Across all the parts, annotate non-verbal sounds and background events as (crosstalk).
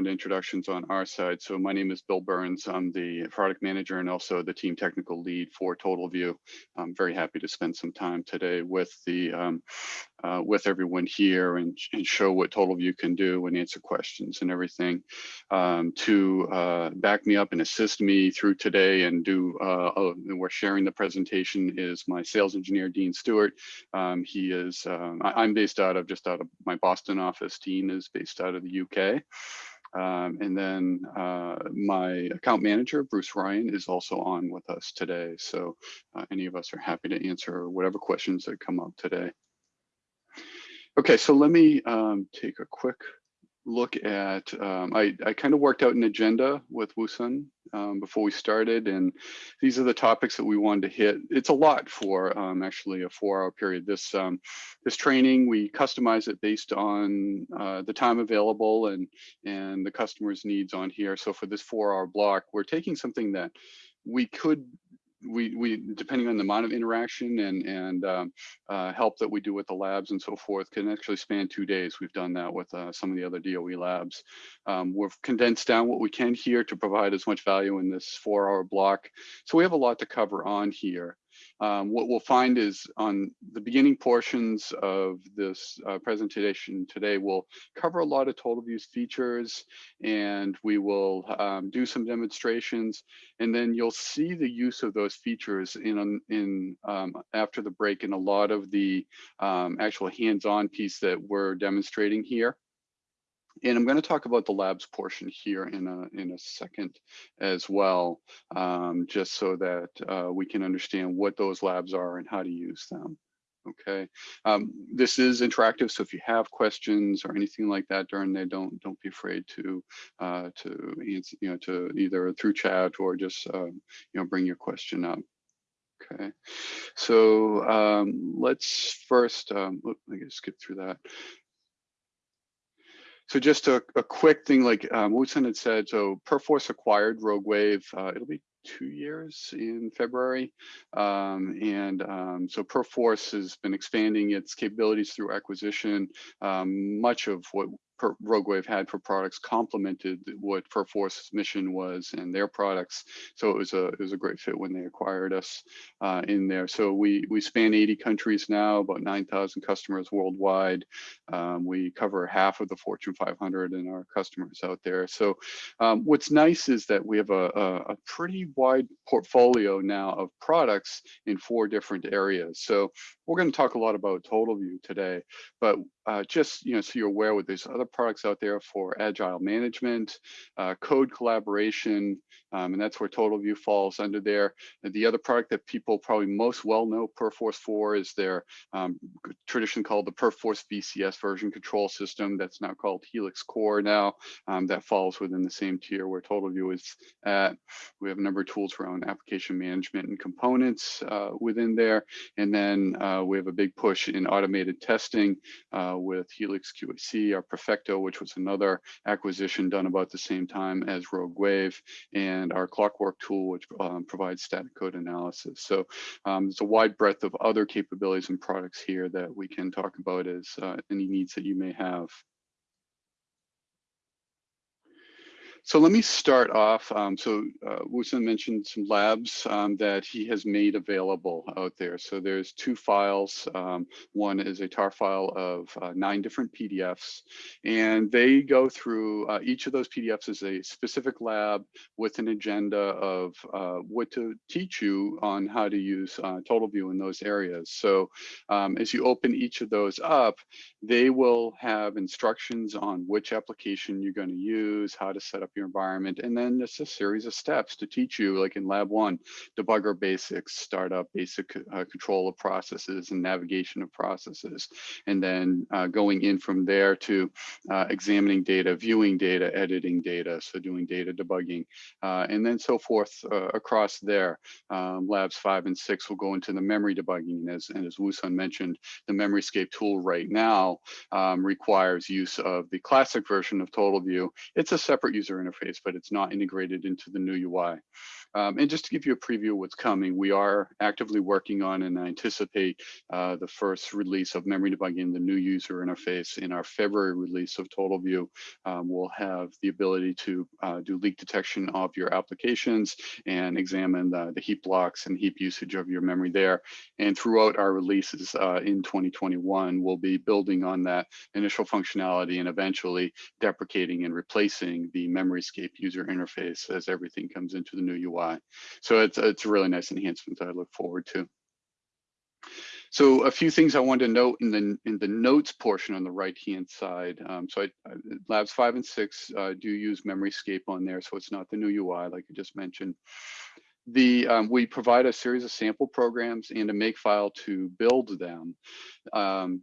background introductions on our side. So my name is Bill Burns. I'm the product manager and also the team technical lead for TotalView. I'm very happy to spend some time today with the um, uh, with everyone here and, and, show what TotalView can do and answer questions and everything. Um, to uh, back me up and assist me through today and do uh, oh, we're sharing the presentation is my sales engineer Dean Stewart. Um, he is um, I, am based out of just out of my Boston office. Dean is based out of the UK. Um, and then uh, my account manager, Bruce Ryan, is also on with us today. So uh, any of us are happy to answer whatever questions that come up today. Okay, so let me um, take a quick look at, um, I, I kind of worked out an agenda with Woosun um, before we started, and these are the topics that we wanted to hit. It's a lot for um, actually a four hour period. This, um, this training, we customize it based on uh, the time available and, and the customer's needs on here. So for this four hour block, we're taking something that we could we we depending on the amount of interaction and and um, uh, help that we do with the labs and so forth can actually span two days. We've done that with uh, some of the other DOE labs. Um, we've condensed down what we can here to provide as much value in this four hour block. So we have a lot to cover on here. Um, what we'll find is on the beginning portions of this uh, presentation today, we'll cover a lot of total TotalView's features and we will um, do some demonstrations and then you'll see the use of those features in, in um, after the break in a lot of the um, actual hands-on piece that we're demonstrating here. And I'm going to talk about the labs portion here in a in a second as well, um, just so that uh, we can understand what those labs are and how to use them. Okay, um, this is interactive, so if you have questions or anything like that during there, don't don't be afraid to uh, to you know, to either through chat or just um, you know bring your question up. Okay, so um, let's first, um, I guess skip through that. So just a, a quick thing, like um, Woosun had said, so Perforce acquired Rogue Wave. Uh, it'll be two years in February. Um, and um, so Perforce has been expanding its capabilities through acquisition. Um, much of what RogueWave had for products complemented what Perforce's mission was and their products. So it was a it was a great fit when they acquired us uh, in there. So we we span 80 countries now, about 9,000 customers worldwide. Um, we cover half of the Fortune 500 in our customers out there. So um, what's nice is that we have a, a, a pretty wide portfolio now of products in four different areas. So we're going to talk a lot about TotalView today, but uh, just you know, so you're aware with these other products out there for agile management, uh, code collaboration, um, and that's where TotalView falls under there. The other product that people probably most well know Perforce for is their um, traditionally called the Perforce VCS version control system. That's now called Helix Core now. Um, that falls within the same tier where TotalView is at. We have a number of tools around application management and components uh, within there. And then uh, we have a big push in automated testing uh, with Helix QAC, our Which was another acquisition done about the same time as Rogue Wave, and our Klocwork tool, which um, provides static code analysis. So um, there's a wide breadth of other capabilities and products here that we can talk about as uh, any needs that you may have. So let me start off. Um, so uh, Woosun mentioned some labs um, that he has made available out there. So there's two files. Um, one is a tar file of uh, nine different PDFs, and they go through uh, each of those PDFs is a specific lab with an agenda of uh, what to teach you on how to use uh, TotalView in those areas. So um, as you open each of those up, they will have instructions on which application you're going to use, how to set up your environment, and then it's a series of steps to teach you, like in lab one, debugger basics, startup, basic uh, control of processes and navigation of processes, and then uh, going in from there to uh, examining data, viewing data, editing data, so doing data debugging, uh, and then so forth uh, across there. Um, labs five and six will go into the memory debugging, and as, and as Woosun mentioned, the MemoryScape tool right now um, requires use of the classic version of TotalView. It's a separate user interface but it's not integrated into the new UI. Um, and just to give you a preview of what's coming, we are actively working on and anticipate uh, the first release of memory debugging, the new user interface in our February release of TotalView. Um, we'll have the ability to uh, do leak detection of your applications and examine the, the, heap blocks and heap usage of your memory there. And throughout our releases uh, in 2021, we'll be building on that initial functionality and eventually deprecating and replacing the MemoryScape user interface as everything comes into the new UI. So it's, it's a really nice enhancement that I look forward to. So a few things I wanted to note in the in the notes portion on the right hand side. Um, so I, I, labs five and six uh, do use MemoryScape on there, so it's not the new UI like I just mentioned. The um, we provide a series of sample programs and a makefile to build them. Um,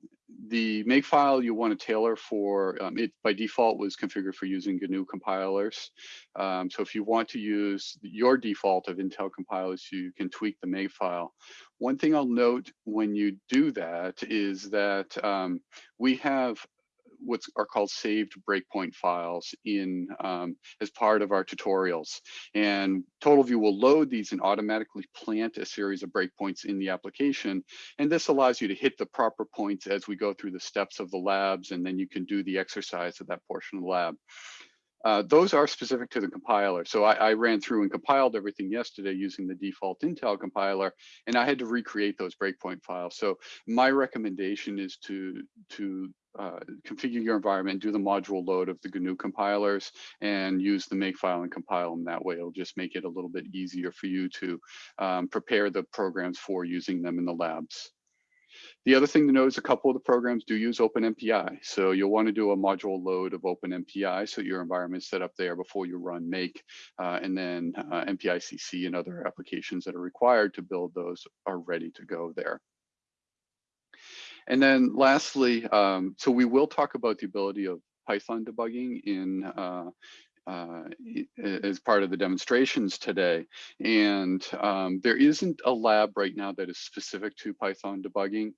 the makefile you want to tailor for um, it by default was configured for using GNU compilers. Um, so if you want to use your default of Intel compilers, you can tweak the makefile. One thing I'll note when you do that is that um, we have what are called saved breakpoint files in um, as part of our tutorials. And TotalView will load these and automatically plant a series of breakpoints in the application. And this allows you to hit the proper points as we go through the steps of the labs, and then you can do the exercise of that portion of the lab. Uh, those are specific to the compiler. So I, I, ran through and compiled everything yesterday using the default Intel compiler, and I had to recreate those breakpoint files. So my recommendation is to to uh, configure your environment, do the module load of the GNU compilers, and use the makefile and compile them that way. It'll just make it a little bit easier for you to um, prepare the programs for using them in the labs. The other thing to note is a couple of the programs do use OpenMPI. So you'll want to do a module load of OpenMPI so your environment is set up there before you run make, uh, and then uh, MPICC and other applications that are required to build those are ready to go there. And then lastly, um, so we will talk about the ability of Python debugging in uh, uh, as part of the demonstrations today. And um, there isn't a lab right now that is specific to Python debugging,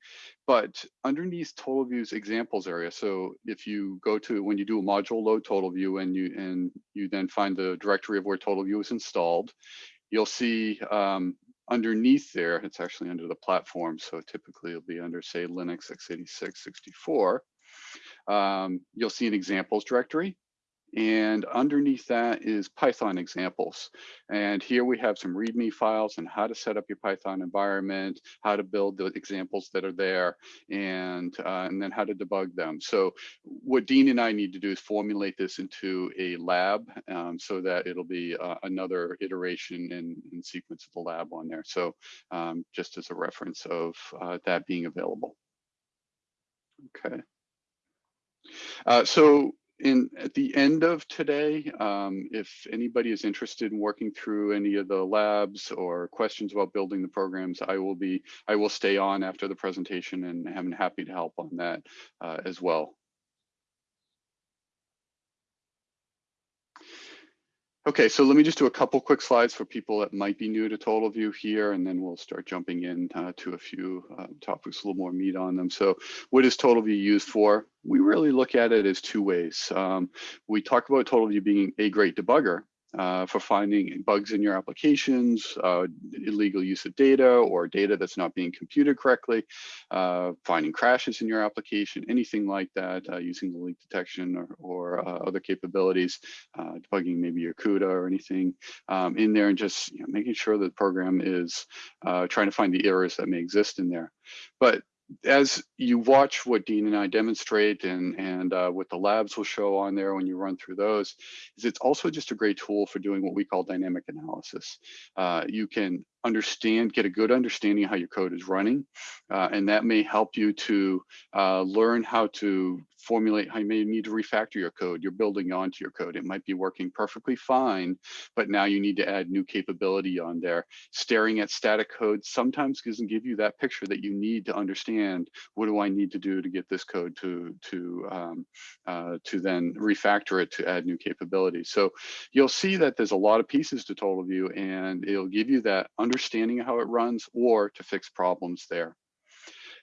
but underneath TotalView's examples area. So if you go to, when you do a module load TotalView and you, and you then find the directory of where TotalView is installed, you'll see um, underneath there, it's actually under the platform. So typically it'll be under say Linux x86 64. Um, you'll see an examples directory. And underneath that is Python examples. And here we have some README files on how to set up your Python environment, how to build the examples that are there, and, uh, and then how to debug them. So what Dean and I need to do is formulate this into a lab um, so that it'll be uh, another iteration and, and, sequence of the lab on there. So um, just as a reference of uh, that being available. Okay. Uh, so in at the end of today, um, if anybody is interested in working through any of the labs or questions about building the programs, I will be I will stay on after the presentation and I'm happy to help on that uh, as well. Okay, so let me just do a couple quick slides for people that might be new to TotalView here, and then we'll start jumping in uh, to a few uh, topics, a little more meat on them. So what is TotalView used for? We really look at it as two ways. Um, we talk about TotalView being a great debugger, uh, for finding bugs in your applications, uh, illegal use of data or data that's not being computed correctly, uh, finding crashes in your application, anything like that, uh, using the leak detection or, or uh, other capabilities, uh, debugging maybe your CUDA or anything um, in there and just you know, making sure that the program is trying to find the errors that may exist in there. But as you watch what Dean and I demonstrate and, and uh, what the labs will show on there when you run through those, is it's also just a great tool for doing what we call dynamic analysis. Uh, you can understand, get a good understanding of how your code is running. Uh, and that may help you to uh, learn how to formulate how you may need to refactor your code. You're building onto your code. It might be working perfectly fine, but now you need to add new capability on there. Staring at static code sometimes doesn't give you that picture that you need to understand what do I need to do to get this code to, to, um, uh, to then refactor it to add new capabilities. So you'll see that there's a lot of pieces to TotalView and it'll give you that understanding of how it runs or to fix problems there.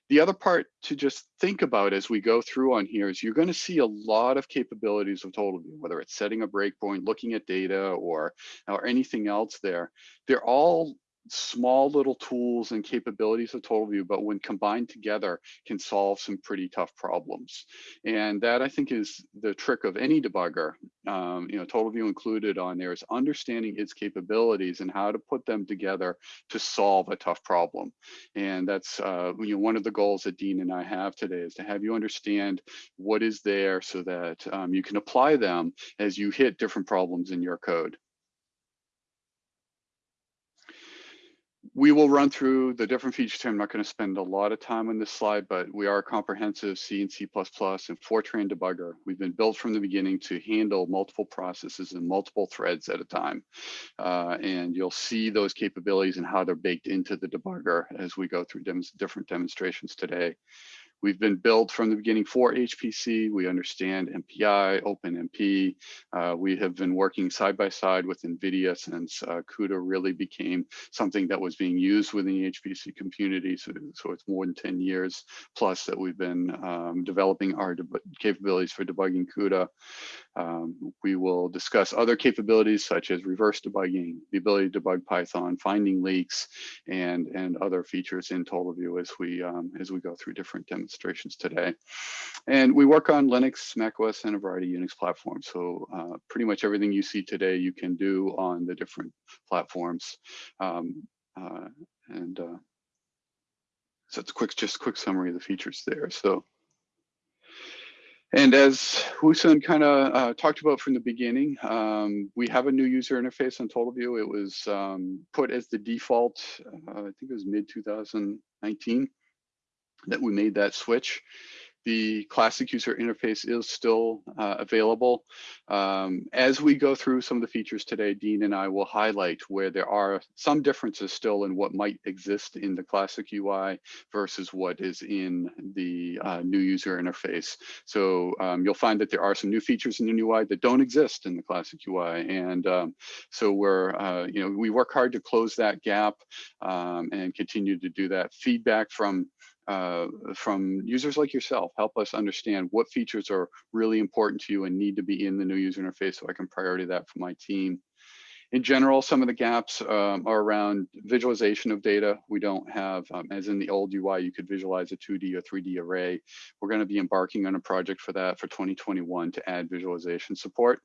The other part to just think about as we go through on here is you're going to see a lot of capabilities of TotalView, whether it's setting a breakpoint, looking at data, or or anything else there. They're all small little tools and capabilities of TotalView, but when combined together can solve some pretty tough problems. And that I think is the trick of any debugger, um, you know, TotalView included on there is understanding its capabilities and how to put them together to solve a tough problem. And that's uh, you know, one of the goals that Dean and I have today is to have you understand what is there so that um, you can apply them as you hit different problems in your code. We will run through the different features here. I'm not going to spend a lot of time on this slide, but we are a comprehensive C and C++ and Fortran debugger. We've been built from the beginning to handle multiple processes and multiple threads at a time. Uh, and you'll see those capabilities and how they're baked into the debugger as we go through dem different demonstrations today. We've been built from the beginning for HPC. We understand MPI, OpenMP. Uh, we have been working side by side with NVIDIA since uh, CUDA really became something that was being used within the HPC community. So, so it's more than 10 years plus that we've been um, developing our capabilities for debugging CUDA. Um, we will discuss other capabilities such as reverse debugging, the ability to debug Python, finding leaks, and, and other features in TotalView as we, um, as we go through different demonstrations today. And we work on Linux, macOS, and a variety of Unix platforms. So uh, pretty much everything you see today you can do on the different platforms. Um, uh, and uh, so it's quick, just a quick summary of the features there. So and as Woo-Sun kind of uh, talked about from the beginning, um, we have a new user interface on TotalView. It was um, put as the default, uh, I think it was mid 2019 that we made that switch. The classic user interface is still uh, available. Um, as we go through some of the features today, Dean and I will highlight where there are some differences still in what might exist in the classic UI versus what is in the uh, new user interface. So um, you'll find that there are some new features in the new UI that don't exist in the classic UI. And um, so we're, uh, you know, we work hard to close that gap um, and continue to do that. Feedback from uh, from users like yourself. Help us understand what features are really important to you and need to be in the new user interface so I can priority that for my team. In general, some of the gaps um, are around visualization of data. We don't have, um, as in the old UI, you could visualize a 2D or 3D array. We're going to be embarking on a project for that for 2021 to add visualization support.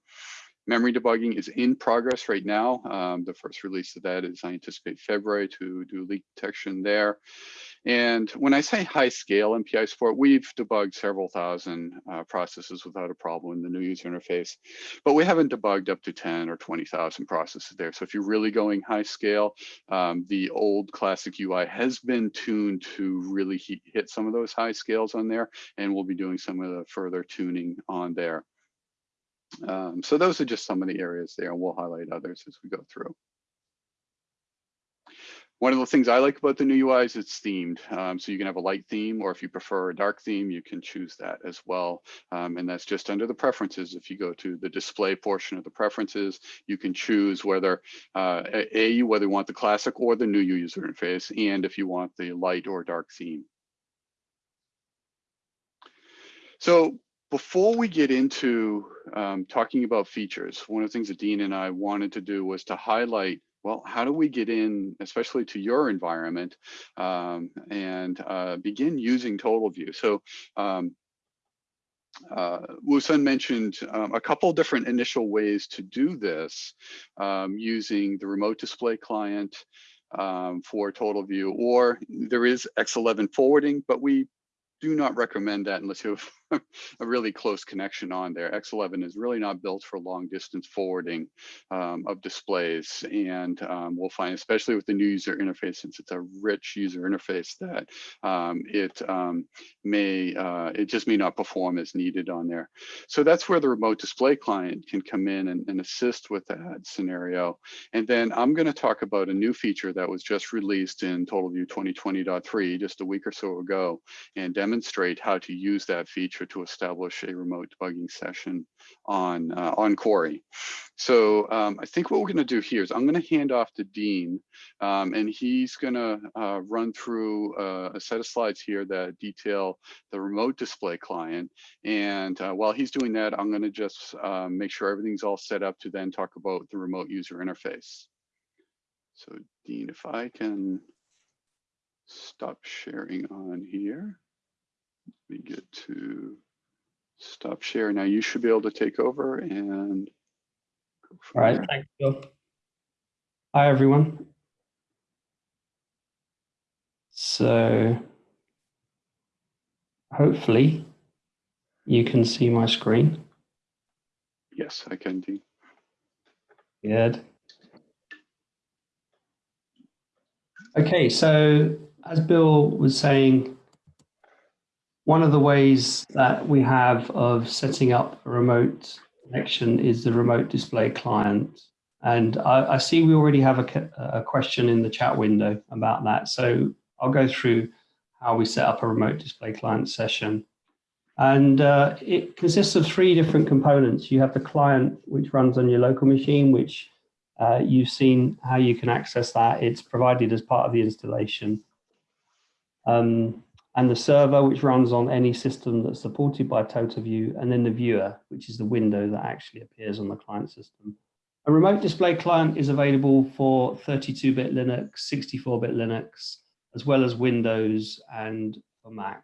Memory debugging is in progress right now. Um, the first release of that is I anticipate February to do leak detection there. And when I say high scale MPI support, we've debugged several thousand uh, processes without a problem in the new user interface, but we haven't debugged up to 10 or 20,000 processes there. So if you're really going high scale, um, the old classic UI has been tuned to really hit some of those high scales on there, and we'll be doing some of the further tuning on there. Um, so those are just some of the areas there, and we'll highlight others as we go through. One of the things I like about the new UI is it's themed. Um, so you can have a light theme, or if you prefer a dark theme, you can choose that as well. Um, and that's just under the preferences. If you go to the display portion of the preferences, you can choose whether uh, A, you whether you want the classic or the new user interface, and if you want the light or dark theme. So before we get into um, talking about features, one of the things that Dean and I wanted to do was to highlight, well, how do we get in, especially to your environment, um, and uh, begin using TotalView? So um, uh, mentioned um, a couple different initial ways to do this um, using the remote display client um, for TotalView, or there is X11 forwarding, but we do not recommend that unless you have (laughs) a really close connection on there. X11 is really not built for long distance forwarding um, of displays. And um, we'll find, especially with the new user interface, since it's a rich user interface that um, it um, may, uh, it just may not perform as needed on there. So that's where the remote display client can come in and, and assist with that scenario. And then I'm gonna talk about a new feature that was just released in TotalView 2020.3 just a week or so ago and demonstrate how to use that feature to establish a remote debugging session on, uh, on Cori. So um, I think what we're going to do here is I'm going to hand off to Dean, um, and he's going to uh, run through uh, a set of slides here that detail the remote display client. And uh, while he's doing that, I'm going to just um, make sure everything's all set up to then talk about the remote user interface. So Dean, if I can stop sharing on here, let me get to stop share. Now you should be able to take over and all right, thanks, Bill. Hi, everyone. So hopefully you can see my screen. Yes, I can, do. Good. Okay, so as Bill was saying, one of the ways that we have of setting up a remote connection is the remote display client. And I, I see we already have a, a, question in the chat window about that. So I'll go through how we set up a remote display client session. And uh, it consists of three different components. You have the client, which runs on your local machine, which uh, you've seen how you can access that. It's provided as part of the installation. Um, and the server, which runs on any system that's supported by TotalView, and then the viewer, which is the window that actually appears on the client system. A remote display client is available for 32-bit Linux, 64-bit Linux, as well as Windows and for Mac.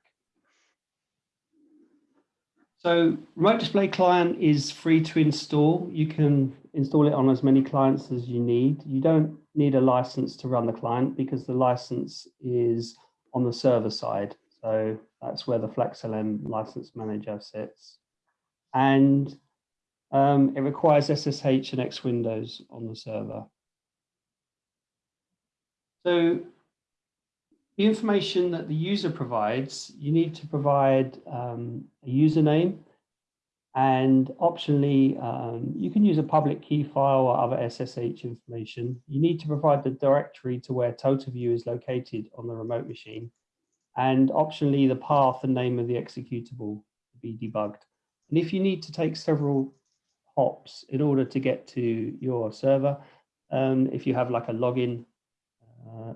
So remote display client is free to install. You can install it on as many clients as you need. You don't need a license to run the client because the license is on the server side. So that's where the FlexLM license manager sits. And um, it requires SSH and X Windows on the server. So the information that the user provides, you need to provide um, a username and optionally, um, you can use a public key file or other SSH information. You need to provide the directory to where TotalView is located on the remote machine. And optionally, the path and name of the executable to be debugged. And if you need to take several hops in order to get to your server, um, if you have like a login uh,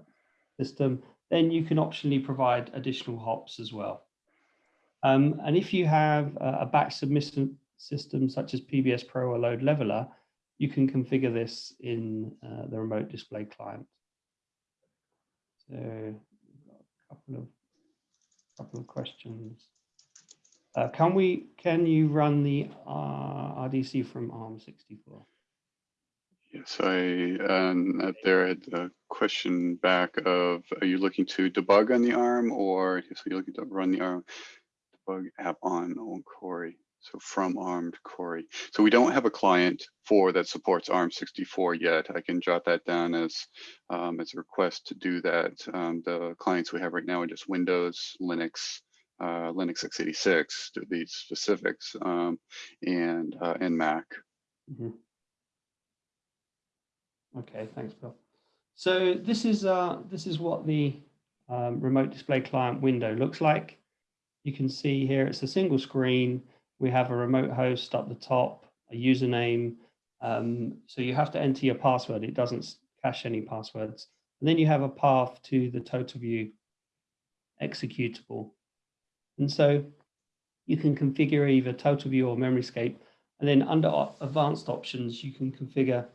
system, then you can optionally provide additional hops as well. Um, and if you have a batch submission system such as PBS Pro or LoadLeveler, you can configure this in uh, the remote display client. So a couple of couple of questions. Uh, can we can you run the uh, RDC from ARM64? Yes, I um, there had a question back of, are you looking to debug on the ARM or so you're looking to run the ARM? App on on Cori. So from ARM to Cori. So we don't have a client for that supports ARM64 yet. I can jot that down as um, as a request to do that. Um, the clients we have right now are just Windows, Linux, uh, Linux x86 to be specifics, um, and uh, and Mac. Mm -hmm. Okay, thanks, Bill. So this is uh, this is what the um, remote display client window looks like. You can see here it's a single screen. We have a remote host up the top, a username. Um, so you have to enter your password. It doesn't cache any passwords. And then you have a path to the TotalView executable. And so you can configure either TotalView or MemoryScape. And then under advanced options, you can configure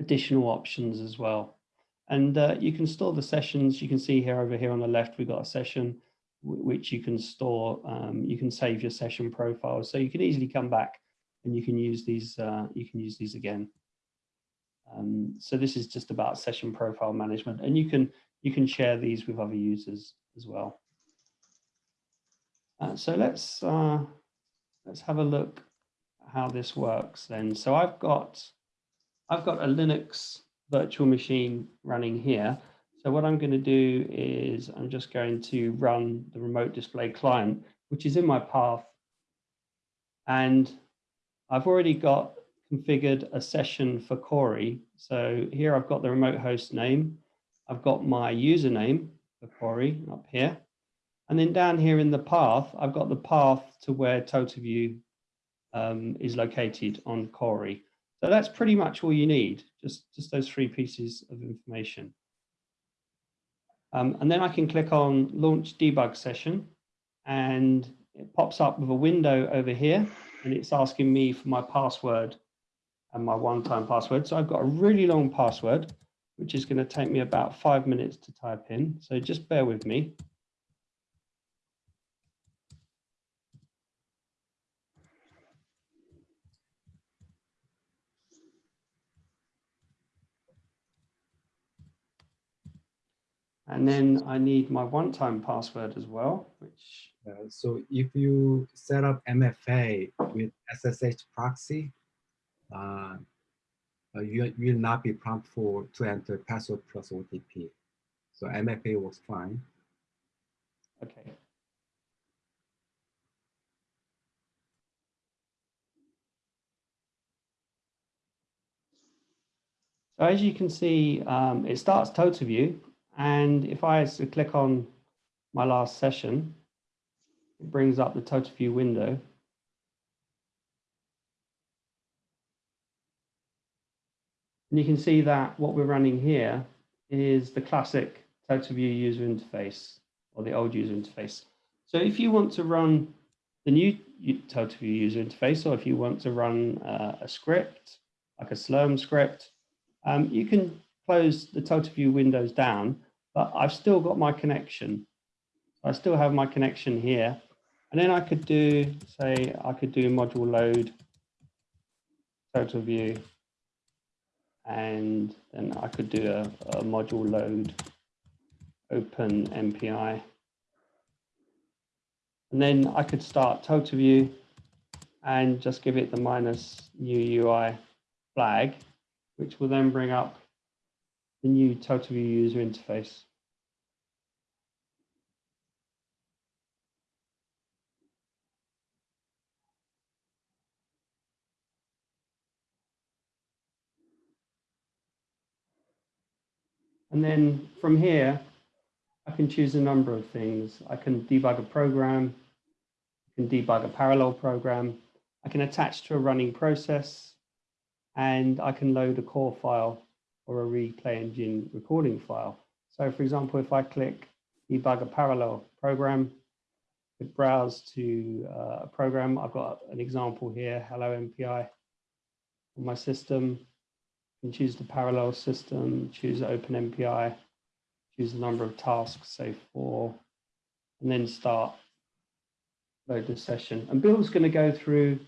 additional options as well. And uh, you can store the sessions. You can see here over here on the left, we've got a session which you can store, um, you can save your session profiles. So you can easily come back and you can use these, uh, you can use these again. Um, so this is just about session profile management and you can, you can share these with other users as well. Uh, so let's, uh, let's have a look how this works then. So I've got, I've got a Linux virtual machine running here. So what I'm going to do is I'm just going to run the remote display client, which is in my path. And I've already got configured a session for Cori. So here I've got the remote host name. I've got my username for Cori up here. And then down here in the path, I've got the path to where TotalView um, is located on Cori. So that's pretty much all you need, just, just those three pieces of information. Um, and then I can click on launch debug session and it pops up with a window over here and it's asking me for my password and my one-time password. So I've got a really long password, which is going to take me about five minutes to type in. So just bear with me. And then I need my one-time password as well, which Uh, so if you set up MFA with SSH proxy, uh, uh, you will not be prompt for to enter password plus OTP. So MFA works fine. Okay. So as you can see, um, it starts TotalView, and if I click on my last session, it brings up the TotalView window. And you can see that what we're running here is the classic TotalView user interface or the old user interface. So if you want to run the new TotalView user interface, or if you want to run uh, a script, like a Slurm script, um, you can close the TotalView windows down, but I've still got my connection. I still have my connection here. And then I could do, say, I could do module load, TotalView, and then I could do a, a module load open MPI. And then I could start TotalView and just give it the minus new UI flag, which will then bring up the new TotalView user interface. And then from here, I can choose a number of things. I can debug a program, I can debug a parallel program, I can attach to a running process, and I can load a core file or a replay engine recording file. So for example, if I click debug a parallel program, it browse to uh, a program. I've got an example here, hello MPI on my system. and choose the parallel system, choose open MPI, choose the number of tasks, say four, and then start load the session. And Bill's going to go through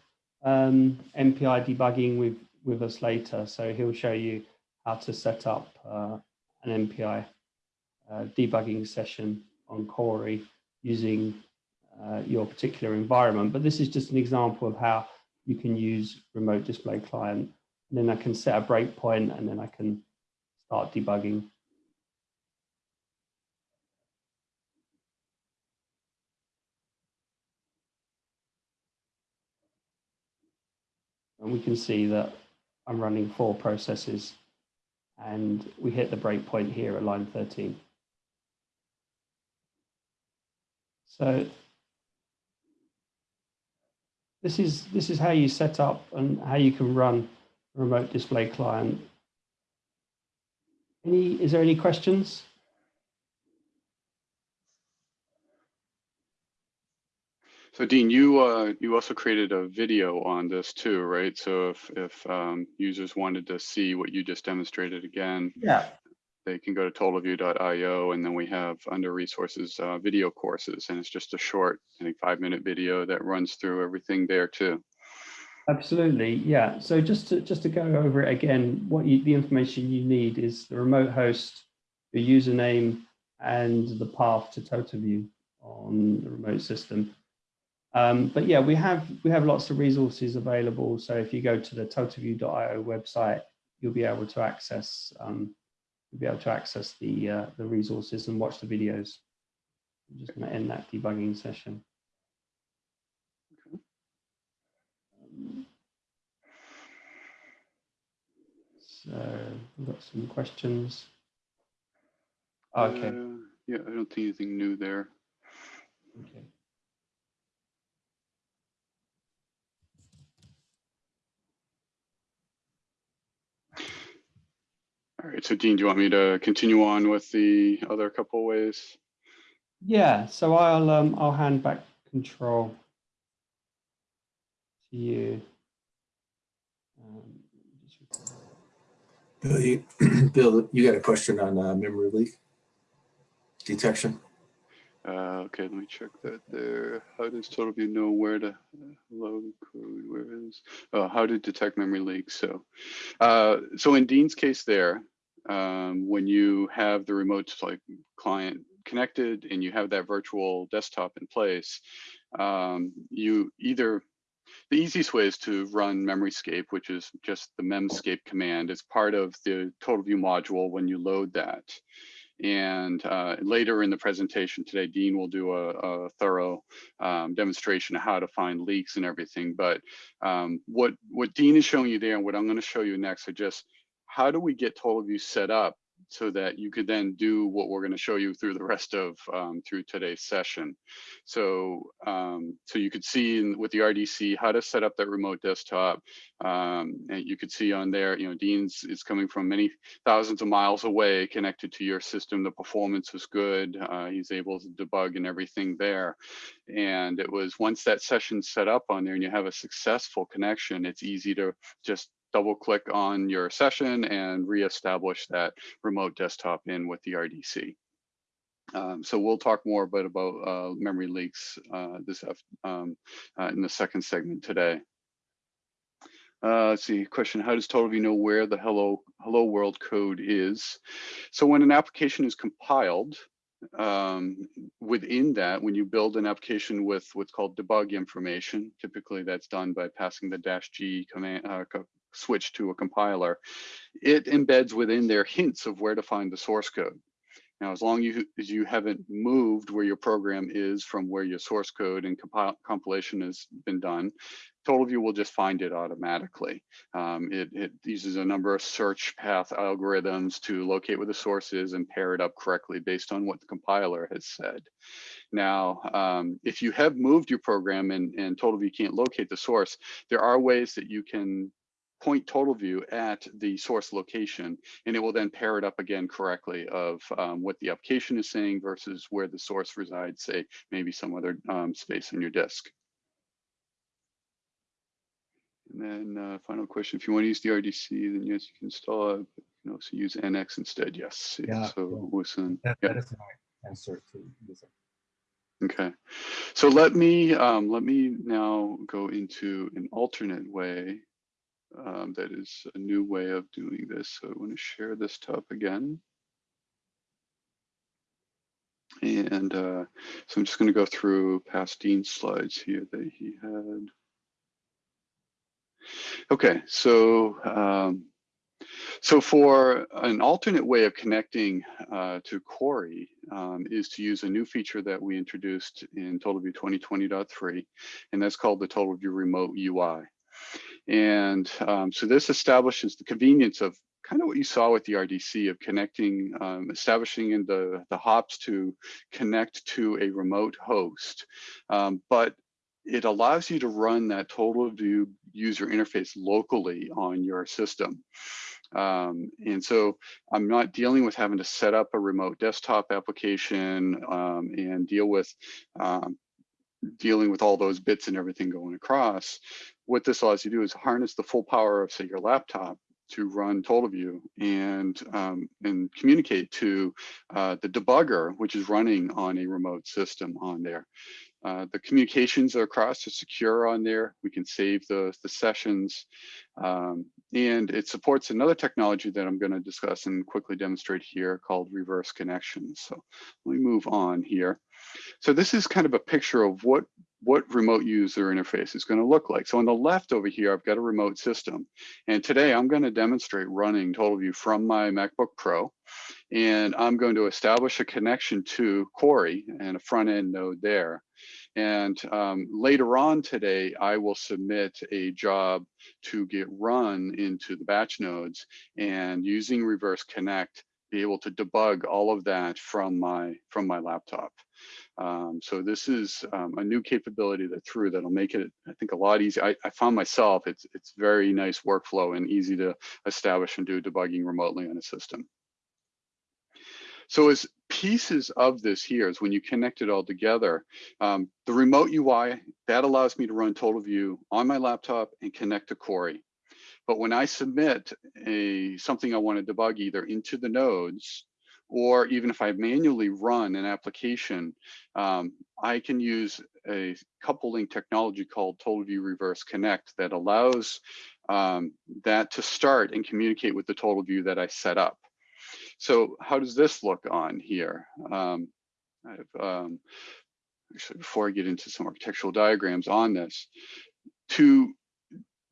um, MPI debugging with, with us later. So he'll show you how to set up uh, an MPI uh, debugging session on Cori using uh, your particular environment. But this is just an example of how you can use remote display client. And then I can set a breakpoint and then I can start debugging. And we can see that I'm running four processes and we hit the breakpoint here at line 13. So this is this is how you set up and how you can run a remote display client. Any is there any questions? So Dean, you uh, you also created a video on this too, right? So if if um, users wanted to see what you just demonstrated again, Yeah. they can go to totalview.io and then we have under resources uh, video courses and it's just a short, I think five minute video that runs through everything there too. Absolutely, yeah. So just to just to go over it again, what you, the information you need is the remote host, the username, and the path to TotalView on the remote system. Um, but yeah, we have we have lots of resources available. So if you go to the totalview.io website, you'll be able to access um, you'll be able to access the uh, the resources and watch the videos. I'm just going to end that debugging session. Um, So we've got some questions. Okay. Uh, yeah, I don't see anything new there. Okay. All right, so Dean, do you want me to continue on with the other couple ways? Yeah, so I'll um, I'll hand back control to you. Um. Bill, you, (clears throat) Bill, you got a question on uh, memory leak detection? Uh, okay, let me check that there. How does TotalView know where to uh, load code? Where is, oh, how to detect memory leaks? So, uh, so in Dean's case there, um, when you have the remote like client connected and you have that virtual desktop in place, um, you either the easiest way is to run MemoryScape, which is just the memscape command. It's part of the TotalView module when you load that. And uh, later in the presentation today, Dean will do a, a thorough um, demonstration of how to find leaks and everything. But um, what, what Dean is showing you there and what I'm going to show you next are just how do we get TotalView set up so that you could then do what we're going to show you through the rest of um, through today's session. So um, so you could see in, with the RDC how to set up that remote desktop. Um, and you could see on there, you know, Dean's is coming from many thousands of miles away connected to your system. The performance was good. Uh, he's able to debug and everything there. And it was once that session's set up on there and you have a successful connection, it's easy to just double click on your session and reestablish that remote desktop in with the RDC. Um, so we'll talk more about, about uh, memory leaks uh, this um, uh, in the second segment today. Uh, let's see, question, how does TotalView know where the hello, hello world code is? So when an application is compiled, um, within that, when you build an application with what's called debug information, typically that's done by passing the dash G command uh, switch to a compiler, it embeds within there hints of where to find the source code. Now, as long as you haven't moved where your program is from where your source code and compile, compilation has been done, TotalView will just find it automatically. Um, it, it, uses a number of search path algorithms to locate where the source is and pair it up correctly based on what the compiler has said. Now, um, if you have moved your program and, and TotalView can't locate the source, there are ways that you can point TotalView at the source location, and it will then pair it up again correctly of um, what the application is saying versus where the source resides, say maybe some other um, space on your disk. And then uh, final question, if you want to use the RDC, then yes, you can install it. But you can also use NX instead, yes. Yeah, So listen, That, yeah. that is my answer to this. Okay, so let me um, let me now go into an alternate way. Um, that is a new way of doing this. So I want to share this top again. And uh, so I'm just going to go through past Dean's slides here that he had. Okay, so um, so for an alternate way of connecting uh, to Cori um, is to use a new feature that we introduced in TotalView 2020.3, and that's called the TotalView Remote UI. And um, so this establishes the convenience of kind of what you saw with the RDC of connecting, um, establishing in the, the hops to connect to a remote host. Um, but it allows you to run that TotalView user interface locally on your system. Um, and so I'm not dealing with having to set up a remote desktop application um, and deal with um, dealing with all those bits and everything going across. What this allows you to do is harness the full power of say your laptop to run TotalView and um, and communicate to uh, the debugger, which is running on a remote system on there. Uh, the communications across are secure on there. We can save the, the sessions. Um, and it supports another technology that I'm going to discuss and quickly demonstrate here called reverse connections. So let me move on here. So this is kind of a picture of what what remote user interface is going to look like. So on the left over here, I've got a remote system. And today I'm going to demonstrate running TotalView from my MacBook Pro. And I'm going to establish a connection to Cori and a front end node there. And um, later on today, I will submit a job to get run into the batch nodes and using reverse connect, be able to debug all of that from my from my laptop. Um, so this is um, a new capability that through that'll make it, I think, a lot easier. I, I found myself, it's, it's very nice workflow and easy to establish and do debugging remotely on a system. So as pieces of this here is when you connect it all together, um, the remote UI, that allows me to run TotalView on my laptop and connect to Cori. But when I submit a something I want to debug either into the nodes, or even if I manually run an application, um, I can use a coupling technology called TotalView Reverse Connect that allows um, that to start and communicate with the TotalView that I set up. So how does this look on here? Um, um, actually, before I get into some architectural diagrams on this, to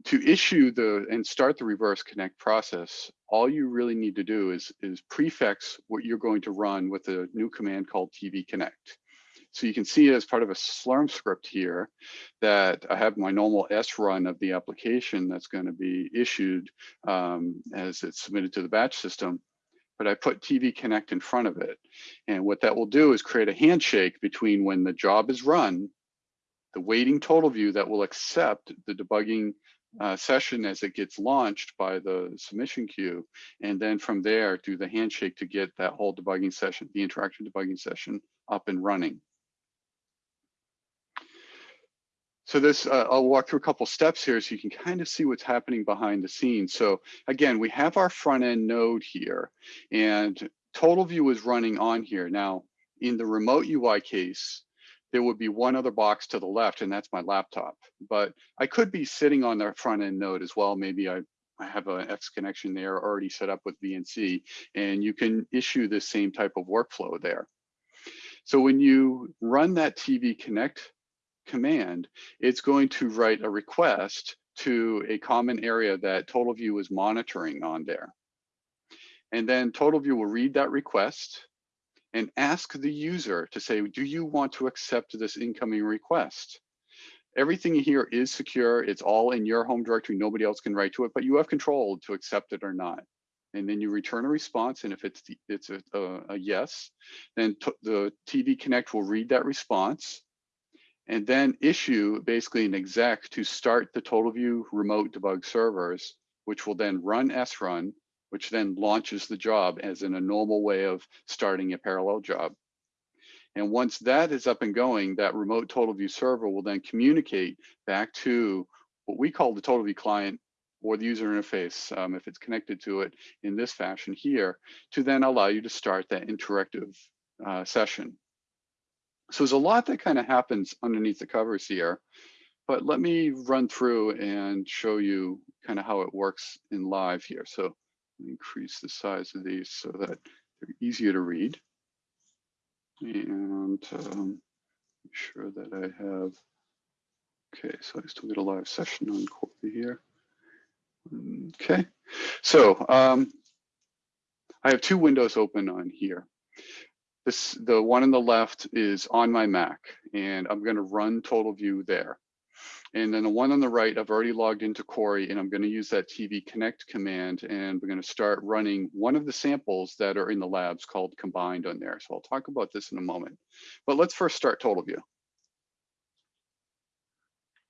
to issue the and start the reverse connect process, all you really need to do is is prefix what you're going to run with a new command called TV Connect. So you can see as part of a Slurm script here that I have my normal srun of the application that's going to be issued um, as it's submitted to the batch system but I put TV Connect in front of it. And what that will do is create a handshake between when the job is run, the waiting TotalView that will accept the debugging uh, session as it gets launched by the submission queue. And then from there, do the handshake to get that whole debugging session, the interactive debugging session up and running. So this, uh, I'll walk through a couple steps here so you can kind of see what's happening behind the scenes. So again, we have our front end node here and TotalView is running on here. Now, in the remote UI case, there would be one other box to the left and that's my laptop. But I could be sitting on the front end node as well. Maybe I, I have an X connection there already set up with VNC and you can issue the same type of workflow there. So when you run that TV Connect command, it's going to write a request to a common area that TotalView is monitoring on there. And then TotalView will read that request and ask the user to say, do you want to accept this incoming request? Everything here is secure. It's all in your home directory. Nobody else can write to it, but you have control to accept it or not. And then you return a response. And if it's the, it's a, a, a yes, then the TV Connect will read that response and then issue basically an exec to start the TotalView remote debug servers, which will then run srun, which then launches the job as in a normal way of starting a parallel job. And once that is up and going, that remote TotalView server will then communicate back to what we call the TotalView client or the user interface, um, if it's connected to it in this fashion here, to then allow you to start that interactive uh, session. So there's a lot that kind of happens underneath the covers here, but let me run through and show you kind of how it works in live here. So increase the size of these so that they're easier to read. And um, make sure that I have, okay, so I still get a live session on Cori here. Okay, so um, I have two windows open on here. This, the one on the left is on my Mac and I'm gonna run TotalView there. And then the one on the right, I've already logged into Cori and I'm gonna use that TV Connect command and we're gonna start running one of the samples that are in the labs called combined on there. So I'll talk about this in a moment, but let's first start TotalView.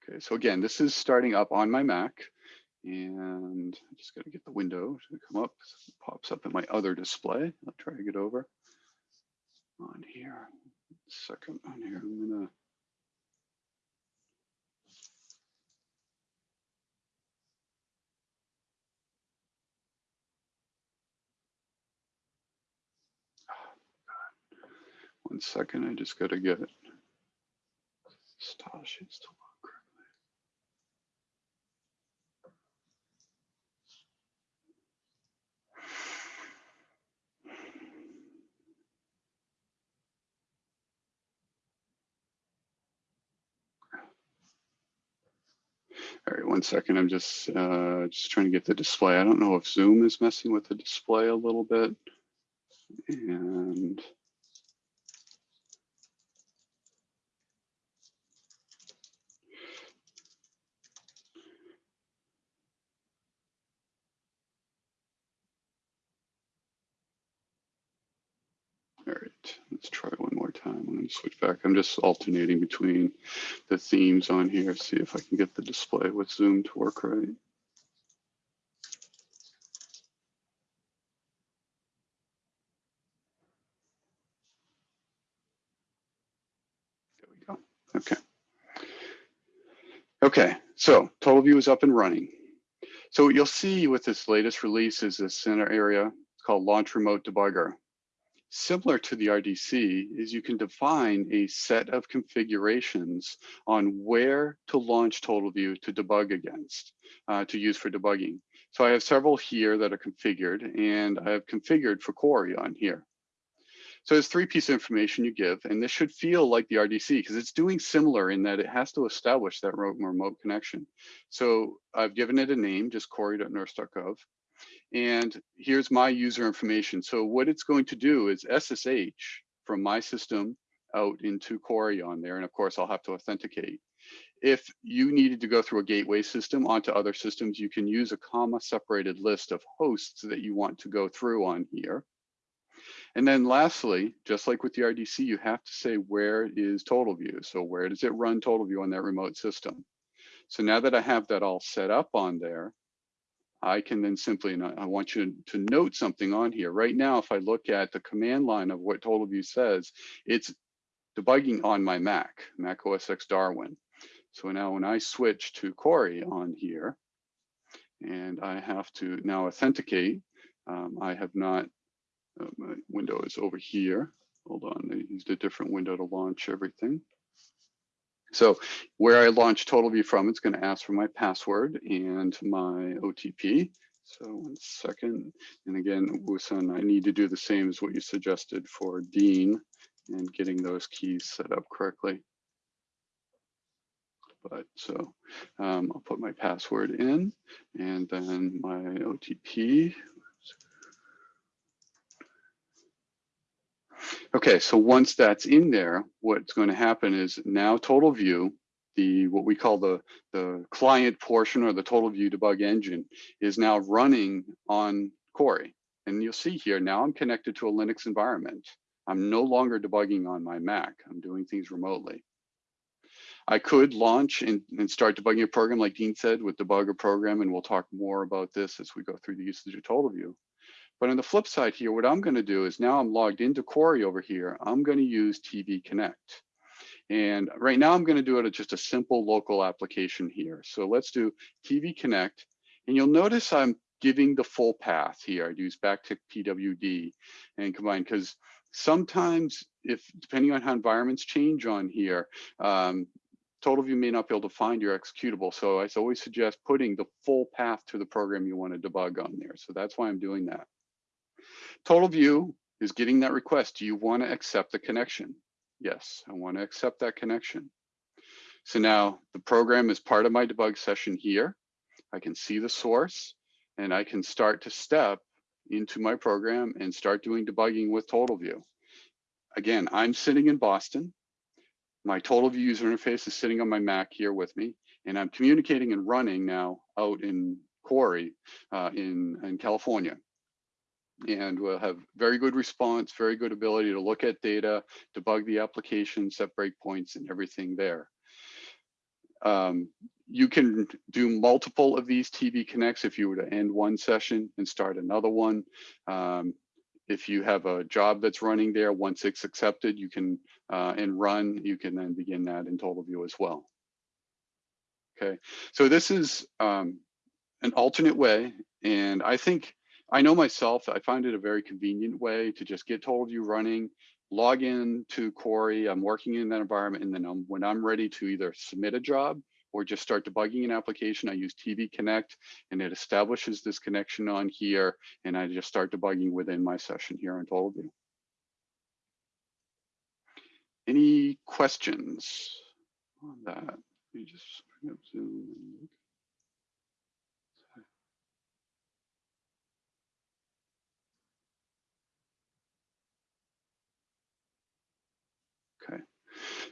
Okay, so again, this is starting up on my Mac and I'm just gonna get the window to come up. It pops up in my other display. I'll try to get over on here. Second on here, I'm gonna. One second, I just gotta get it. Style sheets to correctly. All right, one second. I'm just uh, just trying to get the display. I don't know if Zoom is messing with the display a little bit. And let's try one more time. I'm going to switch back. I'm just alternating between the themes on here, see if I can get the display with Zoom to work right. There we go. Okay. Okay, so TotalView is up and running. So what you'll see with this latest release is this center area it's called Launch Remote Debugger. Similar to the RDC is you can define a set of configurations on where to launch TotalView to debug against, uh, to use for debugging. So I have several here that are configured and I have configured for Cori on here. So there's three pieces of information you give, and this should feel like the RDC because it's doing similar in that it has to establish that remote connection. So I've given it a name, just cori.nersc.gov. And here's my user information. So what it's going to do is SSH from my system out into Cori on there. And of course, I'll have to authenticate. If you needed to go through a gateway system onto other systems, you can use a comma separated list of hosts that you want to go through on here. And then lastly, just like with the RDC, you have to say where is TotalView. So where does it run TotalView on that remote system? So now that I have that all set up on there, I can then simply, and I want you to note something on here. Right now, if I look at the command line of what TotalView says, it's debugging on my Mac, Mac OS X Darwin. So now when I switch to Cori on here, and I have to now authenticate, um, I have not uh, my window is over here. Hold on, I used a different window to launch everything. So where I launch TotalView from, it's going to ask for my password and my OTP. So one second. And again, Wusun, I need to do the same as what you suggested for Dean and getting those keys set up correctly. But so um, I'll put my password in and then my OTP. Okay, so once that's in there, what's going to happen is now TotalView, the what we call the the client portion or the TotalView debug engine is now running on Cori. And you'll see here now I'm connected to a Linux environment. I'm no longer debugging on my Mac. I'm doing things remotely. I could launch and, and start debugging a program like Dean said with debugger program, and we'll talk more about this as we go through the usage of TotalView. But on the flip side here, what I'm going to do is now I'm logged into Cori over here. I'm going to use TV Connect. And right now I'm going to do it as just a simple local application here. So let's do TV Connect. And you'll notice I'm giving the full path here. I'd use backtick PWD and combine because sometimes if depending on how environments change on here, um, TotalView may not be able to find your executable. So I always suggest putting the full path to the program you want to debug on there. So that's why I'm doing that. TotalView is getting that request. Do you want to accept the connection? Yes, I want to accept that connection. So now the program is part of my debug session here. I can see the source and I can start to step into my program and start doing debugging with TotalView. Again, I'm sitting in Boston. My TotalView user interface is sitting on my Mac here with me, and I'm communicating and running now out in Cori uh, in, in California and we'll have very good response, very good ability to look at data, debug the application, set breakpoints and everything there. Um, you can do multiple of these TV connects if you were to end one session and start another one. Um, if you have a job that's running there, once it's accepted, you can uh, and run, you can then begin that in TotalView as well. Okay, so this is um, an alternate way, and I think I know myself, I find it a very convenient way to just get TotalView running, log in to Cori, I'm working in that environment, and then I'm, when I'm ready to either submit a job or just start debugging an application, I use TV Connect, and it establishes this connection on here, and I just start debugging within my session here on TotalView. Any questions on that? Let me just up Zoom.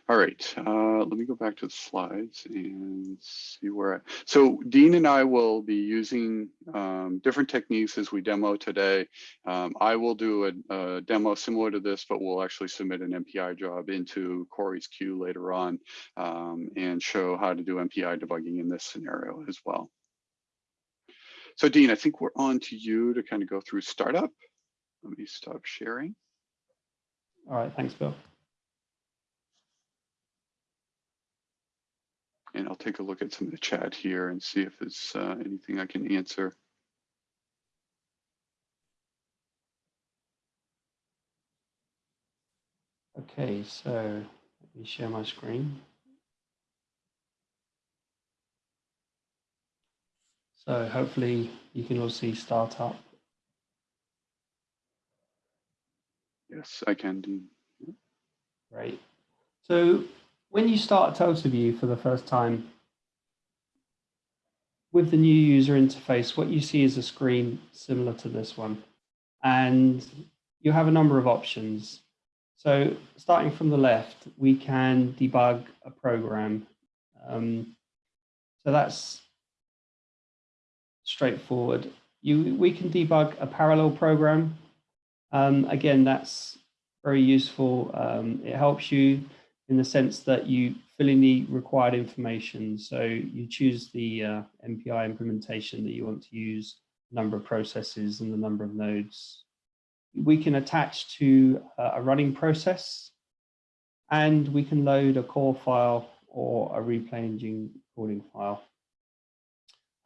All right, uh, let me go back to the slides and see where, I- so Dean and I will be using um, different techniques as we demo today. Um, I will do a, a demo similar to this, but we'll actually submit an MPI job into Cori's queue later on um, and show how to do MPI debugging in this scenario as well. So Dean, I think we're on to you to kind of go through startup. Let me stop sharing. All right, thanks, Bill. And I'll take a look at some of the chat here and see if there's uh, anything I can answer. Okay, so let me share my screen. So hopefully you can all see startup. Yes, I can, do. Great. So when you start TotalView for the first time, with the new user interface, what you see is a screen similar to this one. And you have a number of options. So starting from the left, we can debug a program. Um, so that's straightforward. You, we can debug a parallel program. Um, again, that's very useful. Um, it helps you in the sense that you fill in the required information. So you choose the uh, MPI implementation that you want to use, number of processes and the number of nodes. We can attach to uh, a running process and we can load a core file or a replay engine recording file.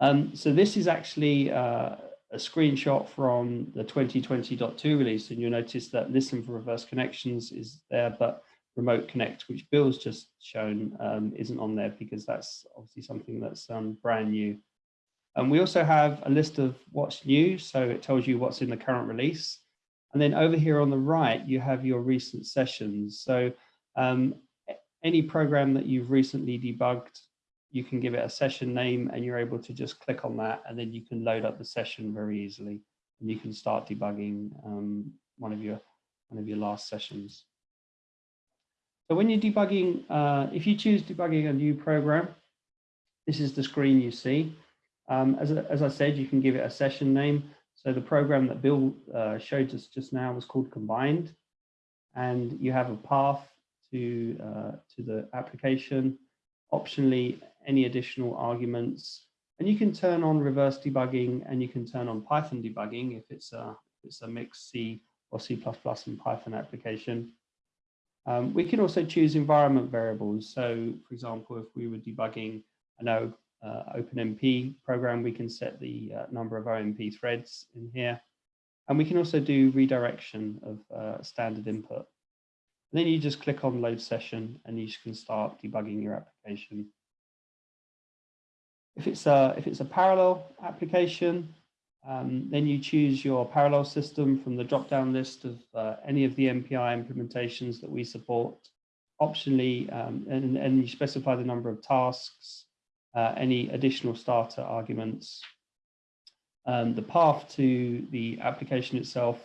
Um, so this is actually uh, a screenshot from the 2020.2 release, and you'll notice that listen for reverse connections is there, but remote connect, which Bill's just shown, um, isn't on there because that's obviously something that's um, brand new. And we also have a list of what's new, so it tells you what's in the current release. And then over here on the right, you have your recent sessions. So um, any program that you've recently debugged, you can give it a session name and you're able to just click on that and then you can load up the session very easily and you can start debugging um, one of your one of your last sessions. So when you're debugging, uh, if you choose debugging a new program, this is the screen you see. Um, as, as I said, you can give it a session name. So the program that Bill uh, showed us just now was called Combined. And you have a path to, uh, to the application. Optionally, any additional arguments. And you can turn on reverse debugging and you can turn on Python debugging if it's a, it's a mixed C or C++ and Python application. Um, we can also choose environment variables. So for example, if we were debugging an O, uh, OpenMP program, we can set the uh, number of OMP threads in here. And we can also do redirection of uh, standard input. And then you just click on load session and you can start debugging your application. If it's a, if it's a parallel application, um, then you choose your parallel system from the drop-down list of uh, any of the MPI implementations that we support. Optionally, um, and, and you specify the number of tasks, uh, any additional starter arguments, um, the path to the application itself,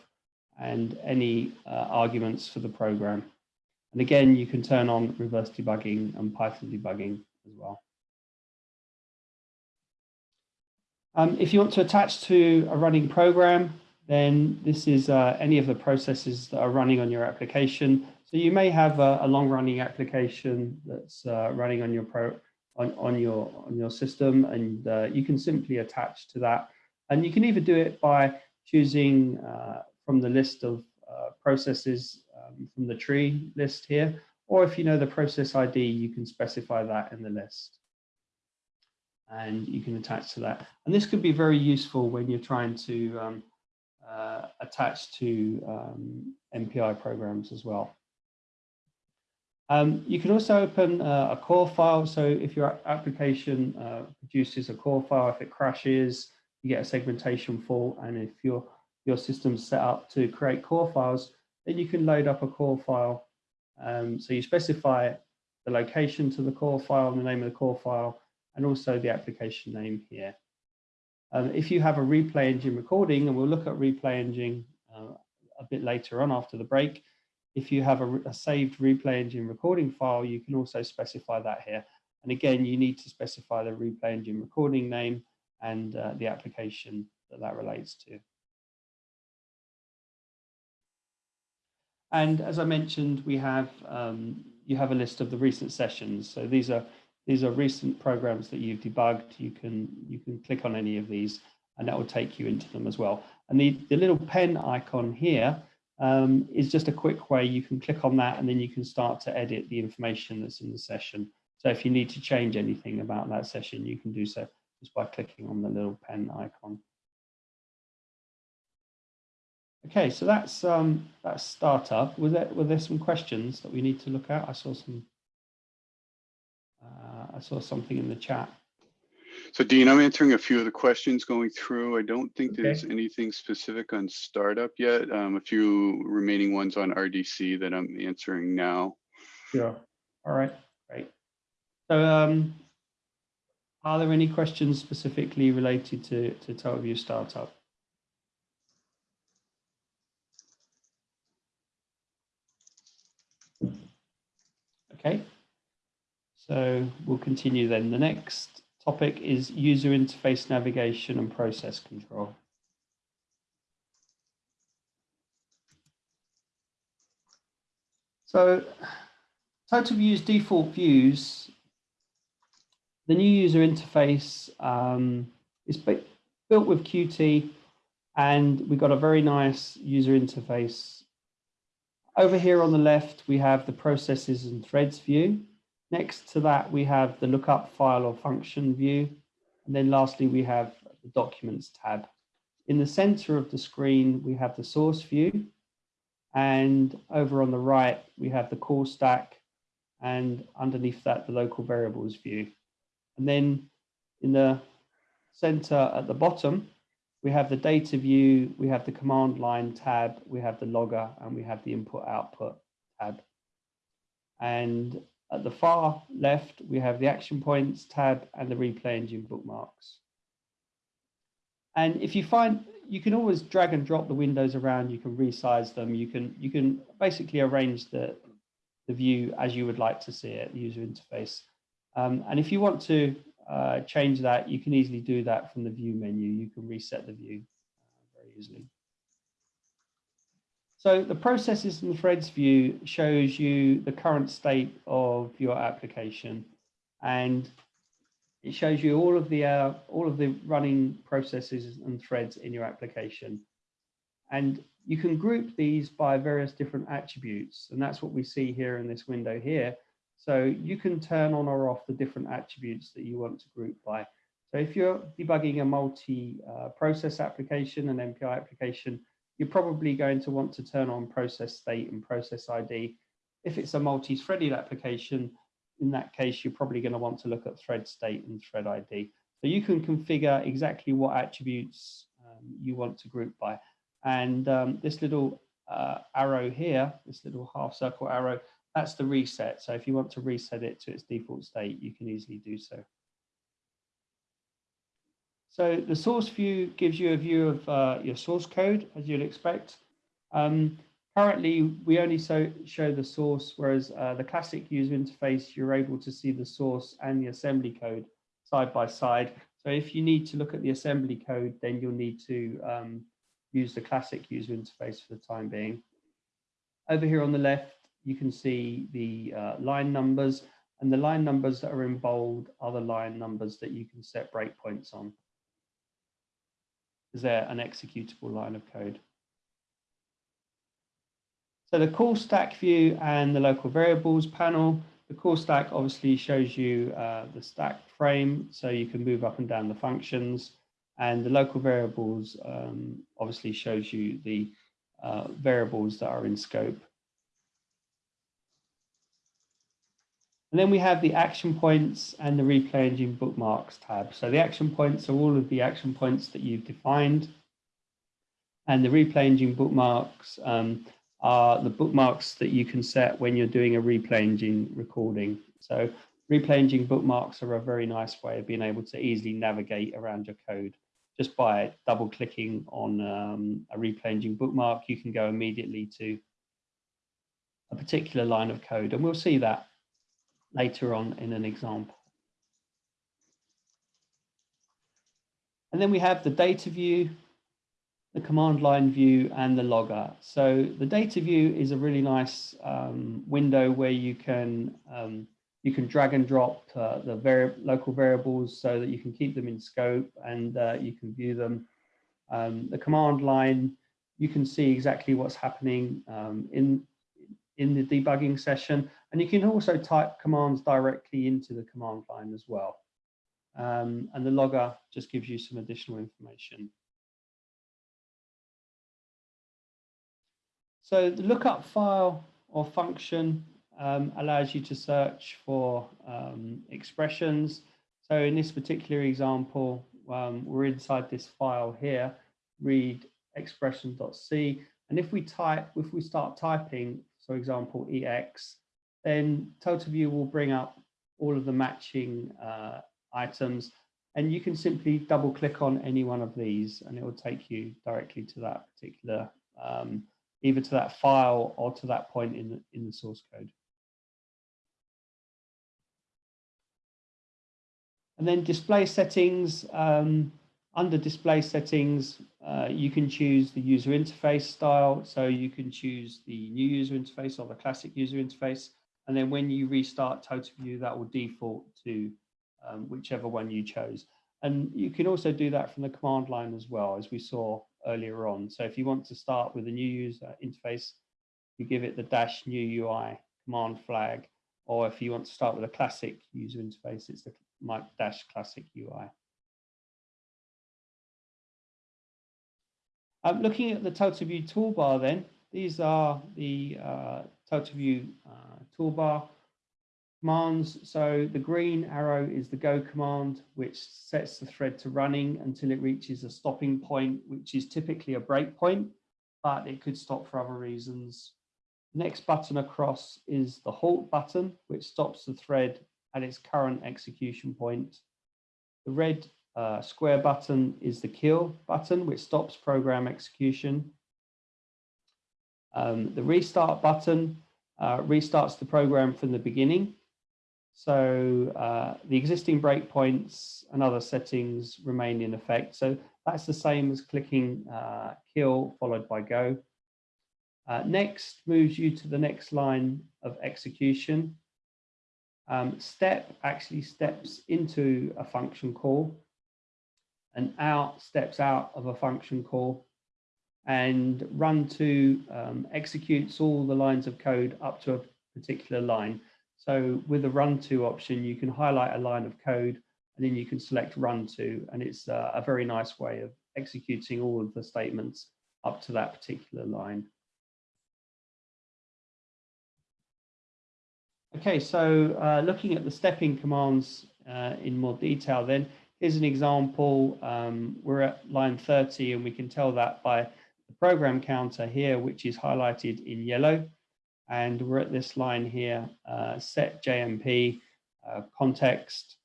and any uh, arguments for the program. And again, you can turn on reverse debugging and Python debugging as well. Um, if you want to attach to a running program, then this is uh, any of the processes that are running on your application. So you may have a, a long running application that's uh, running on your pro on, on your on your system and uh, you can simply attach to that. And you can either do it by choosing uh, from the list of uh, processes um, from the tree list here, or if you know the process ID, you can specify that in the list and you can attach to that. And this could be very useful when you're trying to um, uh, attach to um, MPI programs as well. Um, you can also open uh, a core file. So if your application uh, produces a core file, if it crashes, you get a segmentation fault. And if your, your system's set up to create core files, then you can load up a core file. Um, so you specify the location to the core file and the name of the core file, and also the application name here. Um, if you have a replay engine recording, and we'll look at replay engine uh, a bit later on after the break, if you have a, a saved replay engine recording file, you can also specify that here. And again, you need to specify the replay engine recording name and uh, the application that that relates to. And as I mentioned, we have um, you have a list of the recent sessions. So these are these are recent programs that you've debugged. You can you can click on any of these, and that will take you into them as well. And the the little pen icon here um, is just a quick way you can click on that, and then you can start to edit the information that's in the session. So if you need to change anything about that session, you can do so just by clicking on the little pen icon. Okay, so that's um, that's startup. Was there were there some questions that we need to look at? I saw some. I saw something in the chat. So Dean, I'm answering a few of the questions going through. I don't think Okay. there's anything specific on startup yet. Um, a few remaining ones on RDC that I'm answering now. Sure. All right, great. So, um, are there any questions specifically related to to TotalView startup? Okay. So we'll continue then. The next topic is user interface navigation and process control. So TotalView's default views, the new user interface um, is built with Qt and we've got a very nice user interface. Over here on the left, we have the processes and threads view. Next to that, we have the lookup file or function view. And then lastly, we have the documents tab. In the center of the screen, we have the source view. And over on the right, we have the call stack. And underneath that, the local variables view. And then in the center at the bottom, we have the data view, we have the command line tab, we have the logger, and we have the input output tab. And at the far left, we have the action points tab and the replay engine bookmarks. And if you find, you can always drag and drop the windows around, you can resize them, you can, you can basically arrange the, the view as you would like to see it, the user interface. Um, and if you want to uh, change that, you can easily do that from the view menu. You can reset the view uh, very easily. So the processes and threads view shows you the current state of your application and it shows you all of the uh, all of the running processes and threads in your application. And you can group these by various different attributes. And that's what we see here in this window here. So you can turn on or off the different attributes that you want to group by. So if you're debugging a multi-process application, an MPI application, you're probably going to want to turn on process state and process ID. If it's a multi-threaded application, in that case, you're probably going to want to look at thread state and thread ID. So you can configure exactly what attributes um, you want to group by. And um, this little uh, arrow here, this little half circle arrow, that's the reset. So if you want to reset it to its default state, you can easily do so. So the source view gives you a view of uh, your source code, as you'd expect. Um, currently, we only so, show the source, whereas uh, the classic user interface, you're able to see the source and the assembly code side by side. So if you need to look at the assembly code, then you'll need to um, use the classic user interface for the time being. Over here on the left, you can see the uh, line numbers and the line numbers that are in bold are the line numbers that you can set breakpoints on. Is there an executable line of code? So the call stack view and the local variables panel, the call stack obviously shows you uh, the stack frame, so you can move up and down the functions. And the local variables um, obviously shows you the uh, variables that are in scope. And then we have the action points and the replay engine bookmarks tab. So the action points are all of the action points that you've defined. And the replay engine bookmarks um, are the bookmarks that you can set when you're doing a replay engine recording. So replay engine bookmarks are a very nice way of being able to easily navigate around your code. Just by double clicking on um, a replay engine bookmark, you can go immediately to a particular line of code. And we'll see that later on in an example. And then we have the data view, the command line view and the logger. So the data view is a really nice um, window where you can um, you can drag and drop uh, the vari local variables so that you can keep them in scope and uh, you can view them. Um, the command line, you can see exactly what's happening um, in in the debugging session, and you can also type commands directly into the command line as well. Um, and the logger just gives you some additional information. So the lookup file or function um, allows you to search for um, expressions. So in this particular example, um, we're inside this file here, read expression.c. And if we type, if we start typing, for example, ex, then TotalView will bring up all of the matching uh, items. And you can simply double click on any one of these and it will take you directly to that particular, um, either to that file or to that point in the, in the source code. And then display settings, um, under display settings, uh, you can choose the user interface style. So you can choose the new user interface or the classic user interface. And then when you restart TotalView, that will default to um, whichever one you chose. And you can also do that from the command line as well, as we saw earlier on. So if you want to start with a new user interface, you give it the dash new UI command flag, or if you want to start with a classic user interface, it's the dash classic UI. Um, looking at the TotalView toolbar then, these are the uh, TotalView uh, toolbar commands. So the green arrow is the go command, which sets the thread to running until it reaches a stopping point, which is typically a breakpoint, but it could stop for other reasons. Next button across is the halt button, which stops the thread at its current execution point. The red uh, square button is the kill button, which stops program execution. Um, the restart button uh, restarts the program from the beginning. So uh, the existing breakpoints and other settings remain in effect. So that's the same as clicking uh, kill followed by go. Uh, next moves you to the next line of execution. Um, step actually steps into a function call and out steps out of a function call and run to um, executes all the lines of code up to a particular line. So with the run to option, you can highlight a line of code and then you can select run to, and it's a, a very nice way of executing all of the statements up to that particular line. Okay, so uh, looking at the stepping commands uh, in more detail then, here's an example. Um, we're at line 30 and we can tell that by the program counter here, which is highlighted in yellow. And we're at this line here, uh, setjmp uh, context.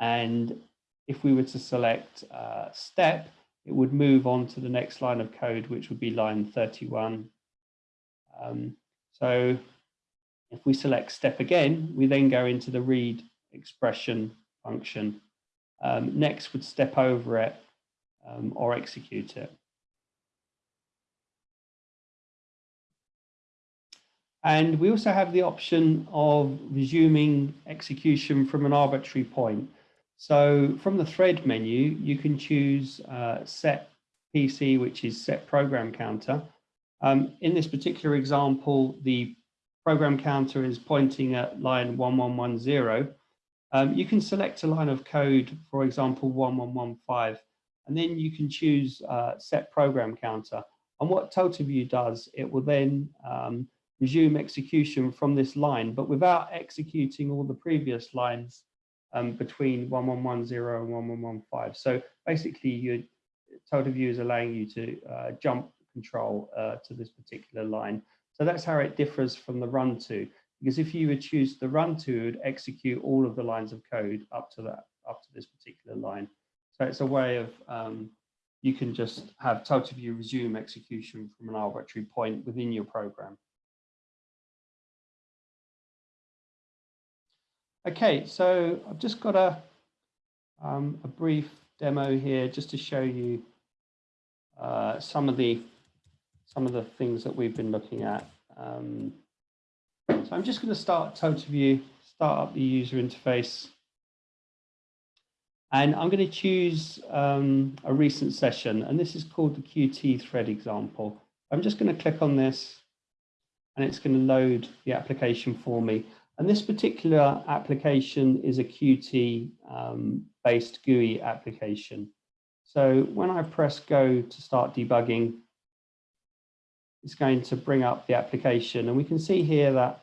And if we were to select uh, step, it would move on to the next line of code, which would be line 31. Um, so if we select step again, we then go into the read expression function. Um, next would step over it um, or execute it. And we also have the option of resuming execution from an arbitrary point. So from the thread menu, you can choose uh, set PC, which is set program counter. Um, in this particular example, the program counter is pointing at line 1110, um, you can select a line of code, for example, 1115, and then you can choose uh, set program counter. And what TotalView does, it will then um, resume execution from this line, but without executing all the previous lines um, between 1110 and 1115. So basically, your TotalView is allowing you to uh, jump control uh, to this particular line. So that's how it differs from the run to, because if you would choose the run to, it would execute all of the lines of code up to that, up to this particular line. So it's a way of, um, you can just have TotalView resume execution from an arbitrary point within your program. Okay, so I've just got a, um, a brief demo here just to show you uh, some of the some of the things that we've been looking at. Um, so I'm just going to start TotalView, start up the user interface. And I'm going to choose um, a recent session, and this is called the Qt thread example. I'm just going to click on this, and it's going to load the application for me. And this particular application is a Qt um, based GUI application. So when I press go to start debugging, it's going to bring up the application. And we can see here that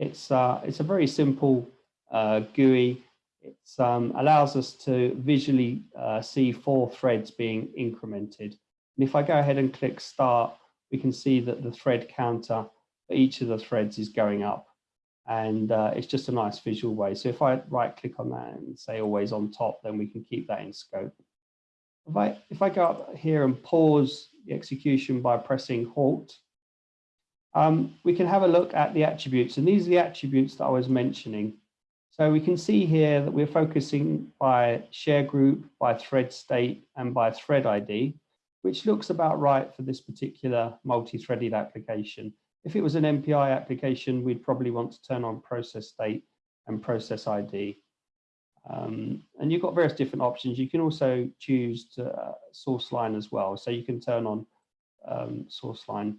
it's, uh, it's a very simple uh, GUI. It um, allows us to visually uh, see four threads being incremented. And if I go ahead and click start, we can see that the thread counter for each of the threads is going up. And uh, it's just a nice visual way. So if I right click on that and say always on top, then we can keep that in scope. If I, if I go up here and pause the execution by pressing halt, um, we can have a look at the attributes. And these are the attributes that I was mentioning. So we can see here that we're focusing by share group, by thread state, and by thread ID, which looks about right for this particular multi-threaded application. If it was an MPI application, we'd probably want to turn on process state and process ID. Um, and you've got various different options. You can also choose to, uh, source line as well. So you can turn on um, source line.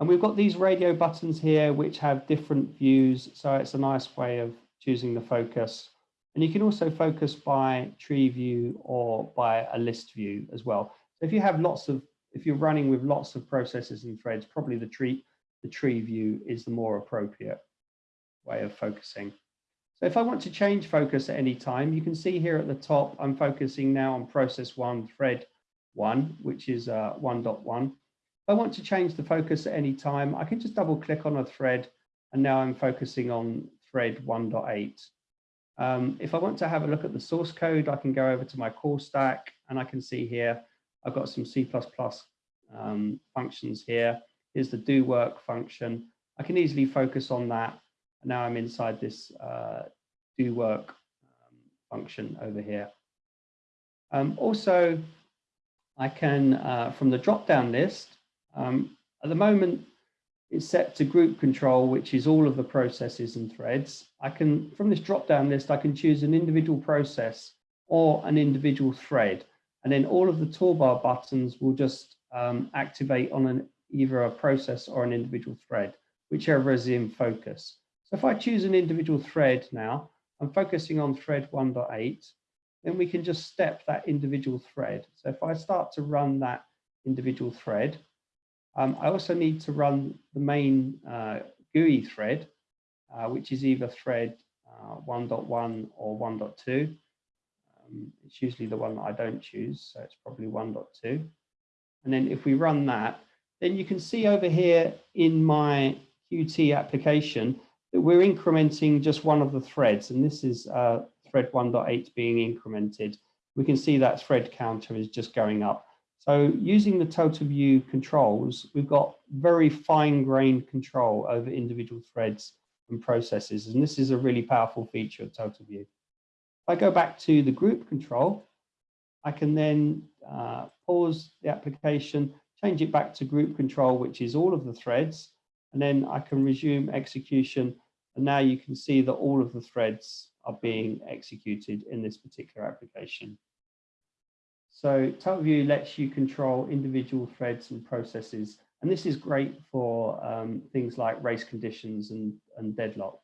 And we've got these radio buttons here, which have different views. So it's a nice way of choosing the focus. And you can also focus by tree view or by a list view as well. So if you have lots of, if you're running with lots of processes and threads, probably the tree, the tree view is the more appropriate way of focusing. So if I want to change focus at any time, you can see here at the top, I'm focusing now on process one, thread one, which is uh, 1.1. If I want to change the focus at any time, I can just double click on a thread and now I'm focusing on thread 1.8. Um, if I want to have a look at the source code, I can go over to my call stack and I can see here, I've got some C++ um, functions here. Here's the do work function. I can easily focus on that And now I'm inside this uh, do work um, function over here. Um, also, I can, uh, from the drop-down list, um, at the moment, it's set to group control, which is all of the processes and threads. I can, from this drop-down list, I can choose an individual process or an individual thread. And then all of the toolbar buttons will just um, activate on an, either a process or an individual thread, whichever is in focus. So if I choose an individual thread now, I'm focusing on thread 1.8, then we can just step that individual thread. So if I start to run that individual thread, um, I also need to run the main uh, GUI thread, uh, which is either thread uh, 1.1 or 1.2. Um, it's usually the one that I don't choose, so it's probably 1.2. And then if we run that, then you can see over here in my Qt application, that we're incrementing just one of the threads, and this is uh, thread 1.8 being incremented. We can see that thread counter is just going up. So using the TotalView controls, we've got very fine-grained control over individual threads and processes, and this is a really powerful feature of TotalView. If I go back to the group control, I can then uh, pause the application, change it back to group control, which is all of the threads, and then I can resume execution and now you can see that all of the threads are being executed in this particular application. So TotalView lets you control individual threads and processes. And this is great for um, things like race conditions and, and deadlocks.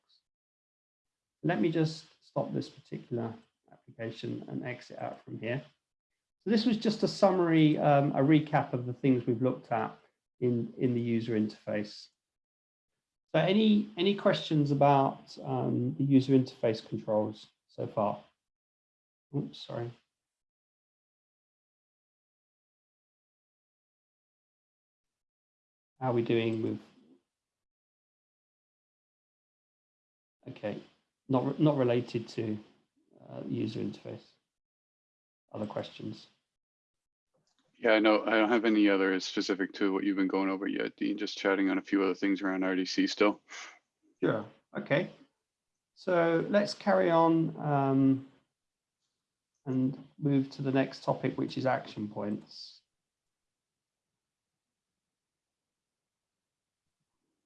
Let me just stop this particular application and exit out from here. So this was just a summary, um, a recap of the things we've looked at in, in the user interface. So any, any questions about um, the user interface controls so far? Oops, sorry. How are we doing with? Okay, not, not related to uh, user interface. Other questions? Yeah, no. I don't have any other specific to what you've been going over yet, Dean. Just chatting on a few other things around RDC still. Sure. Okay. So let's carry on um, and move to the next topic, which is action points.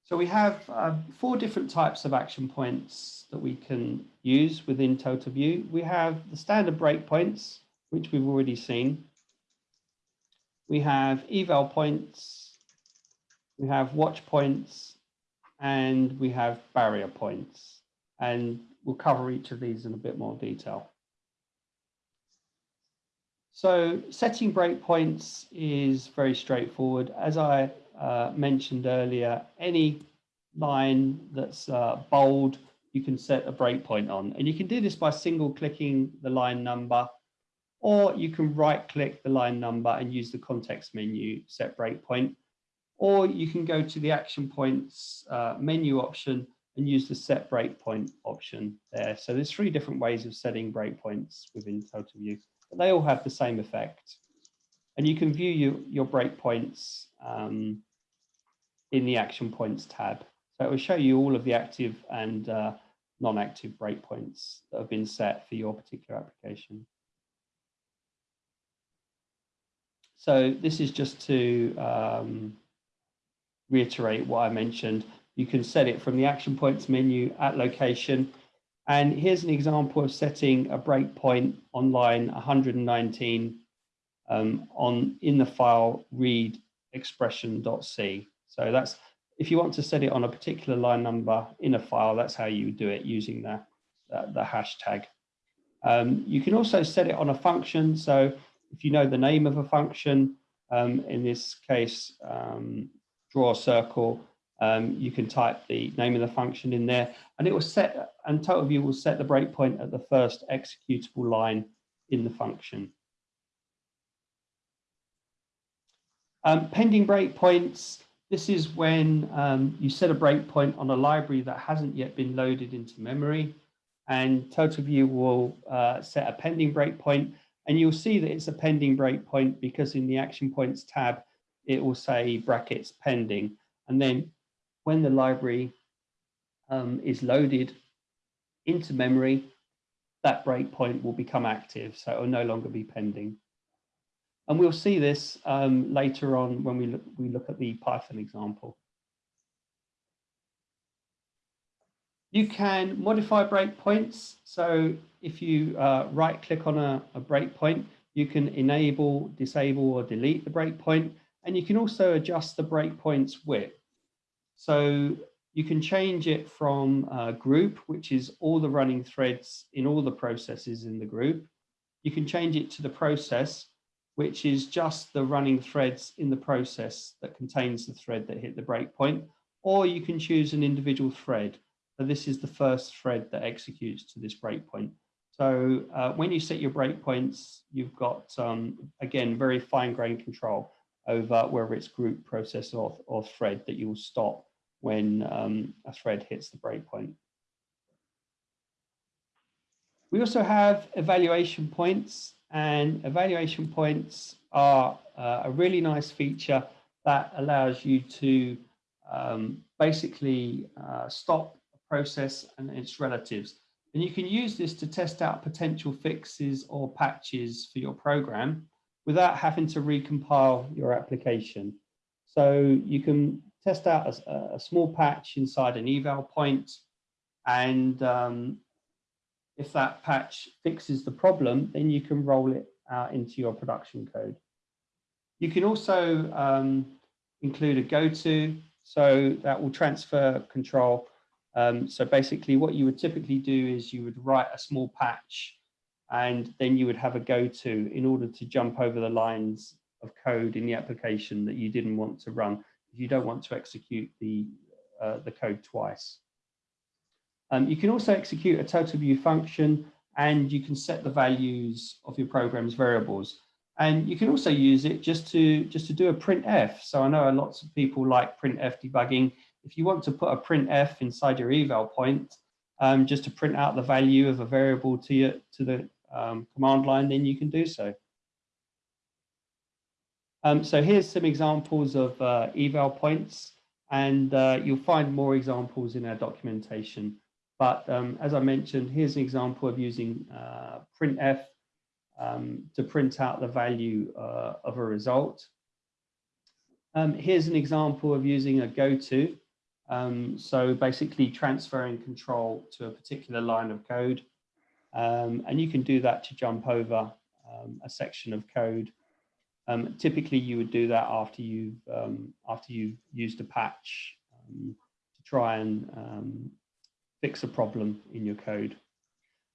So we have uh, four different types of action points that we can use within TotalView. We have the standard breakpoints, which we've already seen. We have eval points, we have watch points, and we have barrier points. And we'll cover each of these in a bit more detail. So setting breakpoints is very straightforward. As I uh, mentioned earlier, any line that's uh, bold, you can set a breakpoint on. And you can do this by single clicking the line number, or you can right click the line number and use the context menu, set breakpoint, or you can go to the action points uh, menu option and use the set breakpoint option there. So there's three different ways of setting breakpoints within TotalView, but they all have the same effect. And you can view your, your breakpoints um, in the action points tab. So it will show you all of the active and uh, non-active breakpoints that have been set for your particular application. So this is just to um, reiterate what I mentioned. You can set it from the action points menu at location. And here's an example of setting a breakpoint on line 119 um, on in the file read expression.c. So that's if you want to set it on a particular line number in a file, that's how you do it using the, the, the hashtag. Um, you can also set it on a function. So if you know the name of a function, um, in this case, um, draw a circle, um, you can type the name of the function in there and it will set, and TotalView will set the breakpoint at the first executable line in the function. Um, pending breakpoints, this is when um, you set a breakpoint on a library that hasn't yet been loaded into memory and TotalView will uh, set a pending breakpoint and you'll see that it's a pending breakpoint because in the action points tab, it will say brackets pending. And then when the library um, is loaded into memory, that breakpoint will become active. So it will no longer be pending. And we'll see this um, later on when we look, we look at the Python example. You can modify breakpoints. So if you uh, right click on a, a breakpoint, you can enable, disable or delete the breakpoint. And you can also adjust the breakpoint's width. So you can change it from uh, group, which is all the running threads in all the processes in the group. You can change it to the process, which is just the running threads in the process that contains the thread that hit the breakpoint, or you can choose an individual thread. So this is the first thread that executes to this breakpoint. So uh, when you set your breakpoints, you've got, um, again, very fine-grained control over whether it's group, process, or, or thread that you will stop when um, a thread hits the breakpoint. We also have evaluation points and evaluation points are uh, a really nice feature that allows you to um, basically uh, stop a process and its relatives. And you can use this to test out potential fixes or patches for your program without having to recompile your application. So you can test out a, a small patch inside an eval point and um, if that patch fixes the problem, then you can roll it out into your production code. You can also um, include a go-to, so that will transfer control. Um, so basically what you would typically do is you would write a small patch and then you would have a go-to in order to jump over the lines of code in the application that you didn't want to run. You don't want to execute the, uh, the code twice. Um, you can also execute a TotalView function and you can set the values of your program's variables. And you can also use it just to just to do a printf. So I know lots of people like printf debugging. If you want to put a printf inside your eval point, um, just to print out the value of a variable to your to the um, command line, then you can do so. Um, so here's some examples of uh, eval points, and uh, you'll find more examples in our documentation But um, as I mentioned, here's an example of using uh, printf um, to print out the value uh, of a result. Um, here's an example of using a goto. Um, so basically transferring control to a particular line of code. Um, and you can do that to jump over um, a section of code. Typically, you would do that after you've after you've used a patch to try and fix a problem in your code.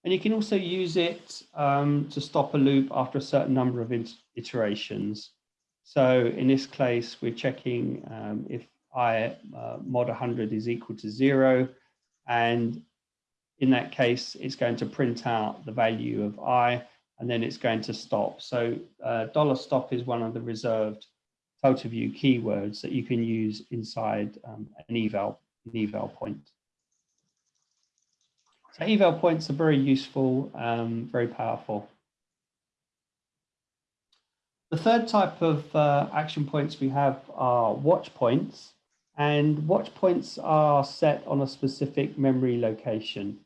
And you can also use it um, to stop a loop after a certain number of iterations. So in this case, we're checking um, if i uh, mod 100 is equal to zero, and in that case, it's going to print out the value of i, and then it's going to stop. So uh, dollar $stop is one of the reserved TotalView keywords that you can use inside um, an eval, an eval point. So eval points are very useful, um, very powerful. The third type of uh, action points we have are watch points. And watch points are set on a specific memory location.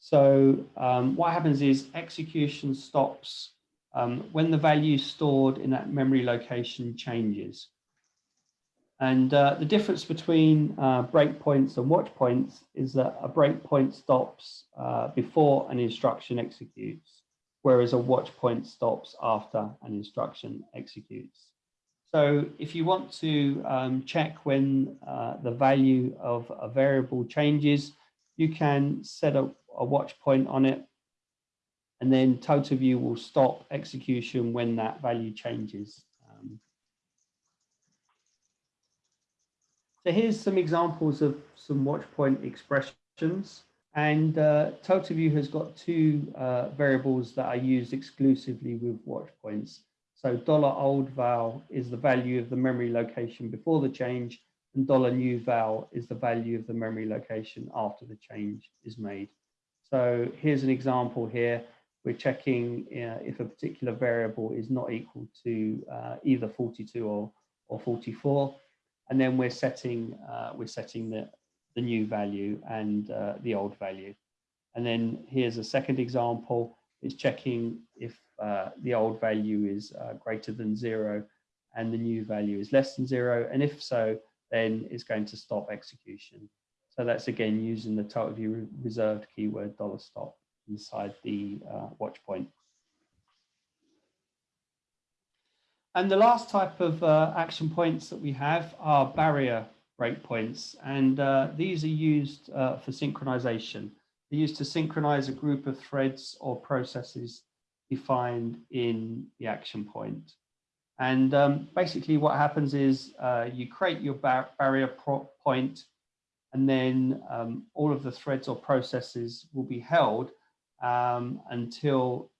So um, what happens is execution stops um, when the value stored in that memory location changes. And uh, the difference between uh, breakpoints and watch points is that a breakpoint stops uh, before an instruction executes, whereas a watch point stops after an instruction executes. So if you want to um, check when uh, the value of a variable changes, you can set a, a watch point on it and then TotalView will stop execution when that value changes. So here's some examples of some watch point expressions. And uh, TotalView has got two uh, variables that are used exclusively with watch points. So dollar $old val is the value of the memory location before the change, and dollar $new val is the value of the memory location after the change is made. So here's an example here. We're checking uh, if a particular variable is not equal to uh, either 42 or, or 44. And then we're setting, uh, we're setting the, the new value and uh, the old value. And then here's a second example. It's checking if uh, the old value is uh, greater than zero and the new value is less than zero. And if so, then it's going to stop execution. So that's again using the TotalView reserved keyword dollar stop inside the uh, watch point. And the last type of uh, action points that we have are barrier breakpoints. And uh, these are used uh, for synchronization. They're used to synchronize a group of threads or processes defined in the action point. And um, basically what happens is uh, you create your bar barrier point and then um, all of the threads or processes will be held um, until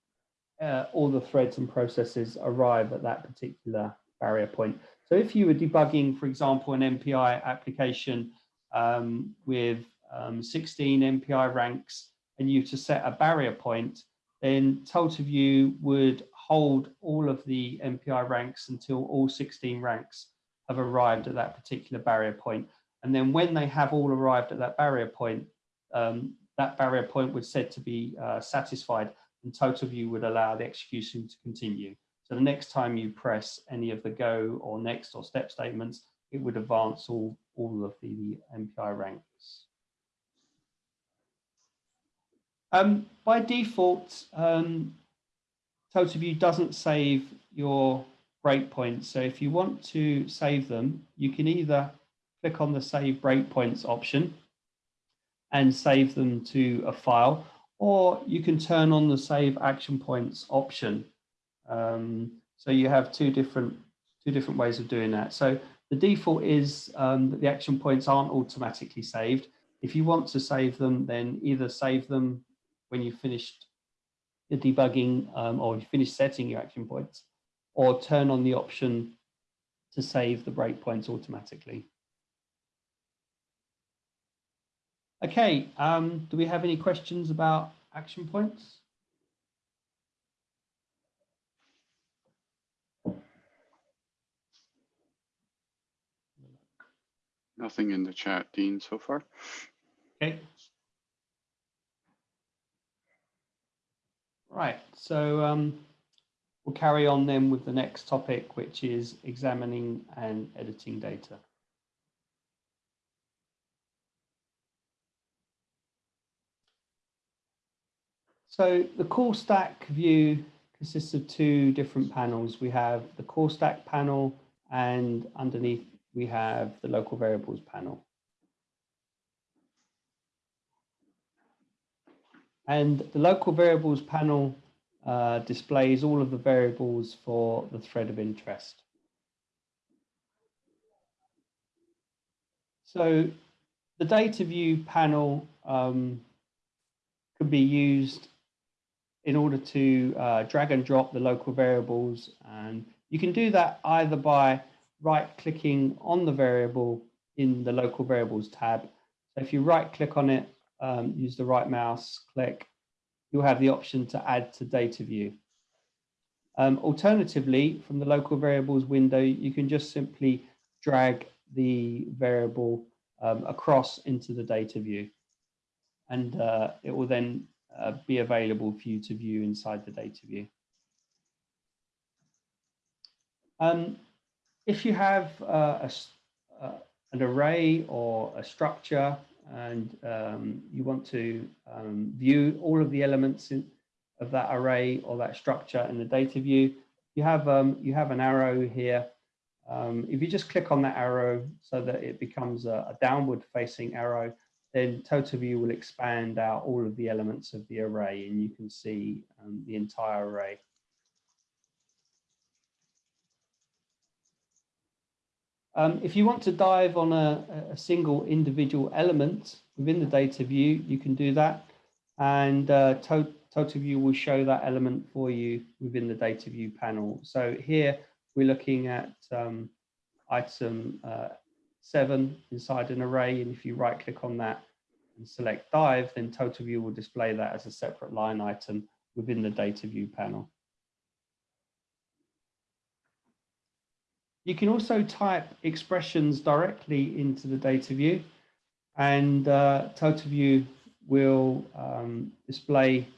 uh, all the threads and processes arrive at that particular barrier point. So if you were debugging, for example, an MPI application um, with um, 16 MPI ranks and you to set a barrier point, then TotalView would hold all of the MPI ranks until all 16 ranks have arrived at that particular barrier point. And then when they have all arrived at that barrier point, um, that barrier point was said to be uh, satisfied and TotalView would allow the execution to continue. So the next time you press any of the go or next or step statements, it would advance all, all of the MPI ranks. Um, by default, um, TotalView doesn't save your breakpoints. So if you want to save them, you can either click on the save breakpoints option and save them to a file, or you can turn on the save action points option. Um, so you have two different two different ways of doing that. So the default is um, that the action points aren't automatically saved. If you want to save them, then either save them when you've finished the debugging um, or you finish setting your action points, or turn on the option to save the breakpoints automatically. Okay, um, do we have any questions about action points? Nothing in the chat, Dean, so far. Okay. Right, so um, we'll carry on then with the next topic, which is examining and editing data. So the call stack view consists of two different panels. We have the call stack panel and underneath we have the local variables panel. And the local variables panel uh, displays all of the variables for the thread of interest. So the data view panel um, could be used in order to uh, drag and drop the local variables. And you can do that either by right clicking on the variable in the local variables tab. So if you right click on it, um, use the right mouse click, you'll have the option to add to data view. Um, alternatively, from the local variables window, you can just simply drag the variable um, across into the data view. And uh, it will then uh, be available for you to view inside the data view. Um, if you have uh, a, uh, an array or a structure and um, you want to um, view all of the elements in, of that array or that structure in the data view, you have um, you have an arrow here. Um, if you just click on that arrow so that it becomes a, a downward facing arrow, then TotalView will expand out all of the elements of the array and you can see um, the entire array. Um, if you want to dive on a, a, single individual element within the data view, you can do that. And uh, to TotalView will show that element for you within the data view panel. So here we're looking at um, item uh, seven inside an array. And if you right click on that and select dive, then TotalView will display that as a separate line item within the data view panel. You can also type expressions directly into the data view and uh, TotalView will um, display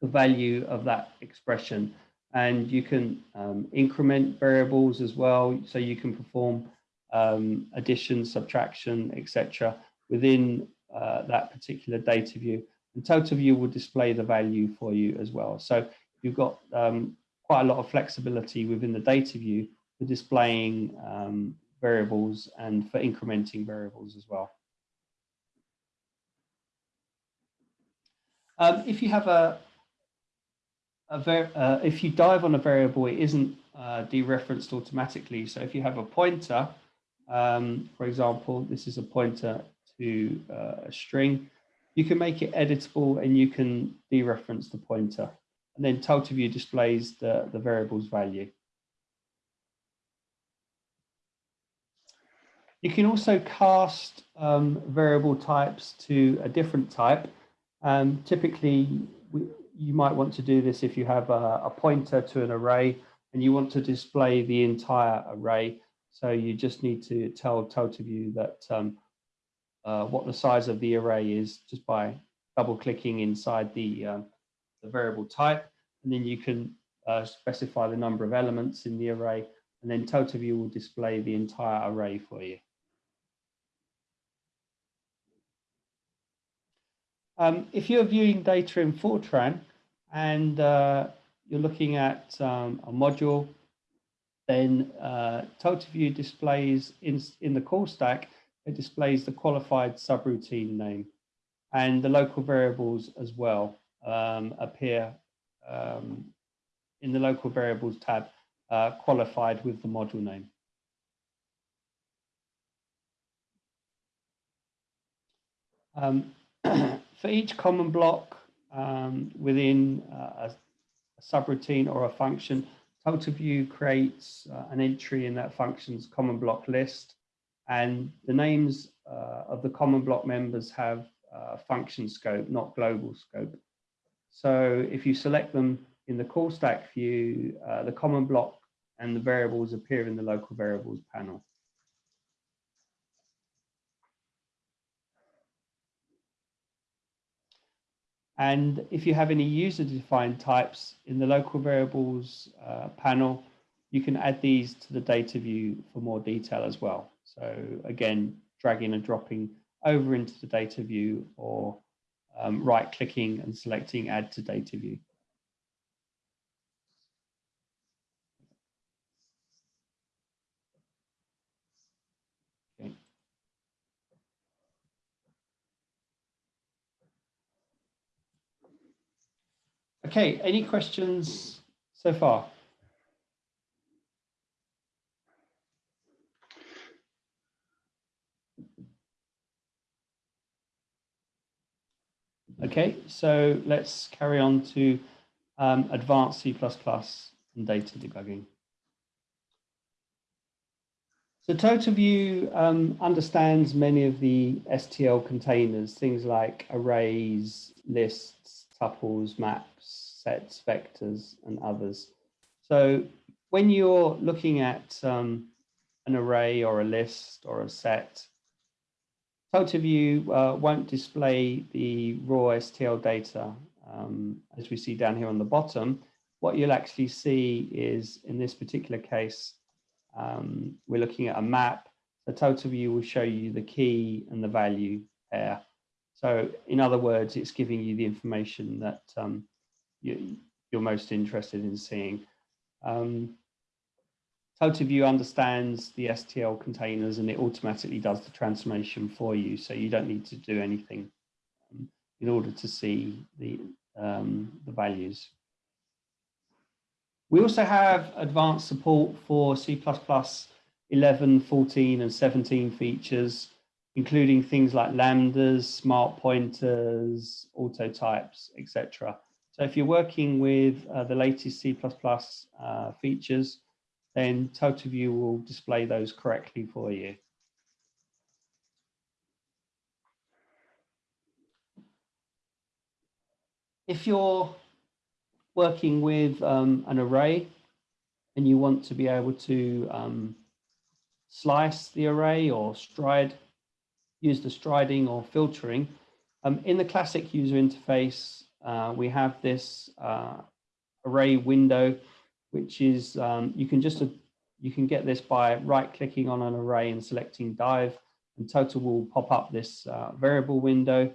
the value of that expression. And you can um, increment variables as well. So you can perform um, addition, subtraction, etc. within uh, that particular data view. And TotalView will display the value for you as well. So you've got um, quite a lot of flexibility within the data view for displaying um, variables and for incrementing variables as well. Um, if you have a, a uh, if you dive on a variable, it isn't uh, dereferenced automatically. So if you have a pointer, um, for example, this is a pointer to uh, a string, you can make it editable and you can dereference the pointer. And then TotalView displays the, the variable's value. You can also cast um, variable types to a different type. Um, typically, we, you might want to do this if you have a, a, pointer to an array and you want to display the entire array. So you just need to tell TotalView that um, uh, what the size of the array is just by double clicking inside the, uh, the variable type. And then you can uh, specify the number of elements in the array and then TotalView will display the entire array for you. Um, if you're viewing data in Fortran and uh, you're looking at um, a module, then uh, TotalView displays in, in the call stack, it displays the qualified subroutine name and the local variables as well um, appear um, in the local variables tab uh, qualified with the module name. Um, (clears throat) for each common block um, within uh, a, a, subroutine or a function, TotalView creates uh, an entry in that function's common block list. And the names uh, of the common block members have uh, function scope, not global scope. So if you select them in the call stack view, uh, the common block and the variables appear in the local variables panel. And if you have any user-defined types in the local variables uh, panel, you can add these to the data view for more detail as well. So again, dragging and dropping over into the data view or um, right clicking and selecting add to data view. Okay. Okay, any questions so far? Okay, so let's carry on to um, advanced C++ and data debugging. So TotalView um, understands many of the STL containers, things like arrays, lists, tuples, maps, sets, vectors, and others. So when you're looking at um, an array or a list or a set, TotalView uh, won't display the raw STL data um, as we see down here on the bottom. What you'll actually see is, in this particular case, um, we're looking at a map. The TotalView will show you the key and the value pair. So in other words, it's giving you the information that um, you, are most interested in seeing. Um, TotalView understands the STL containers and it automatically does the transformation for you. So you don't need to do anything um, in order to see the, um, the values. We also have advanced support for C++ 11, 14 and 17 features, including things like lambdas, smart pointers, auto types, etc. So if you're working with uh, the latest C++ uh, features, then TotalView will display those correctly for you. If you're working with um, an array and you want to be able to um, slice the array or stride, use the striding or filtering, um, in the classic user interface, uh, we have this uh, array window which is um, you can just you can get this by right clicking on an array and selecting dive and total will pop up this uh, variable window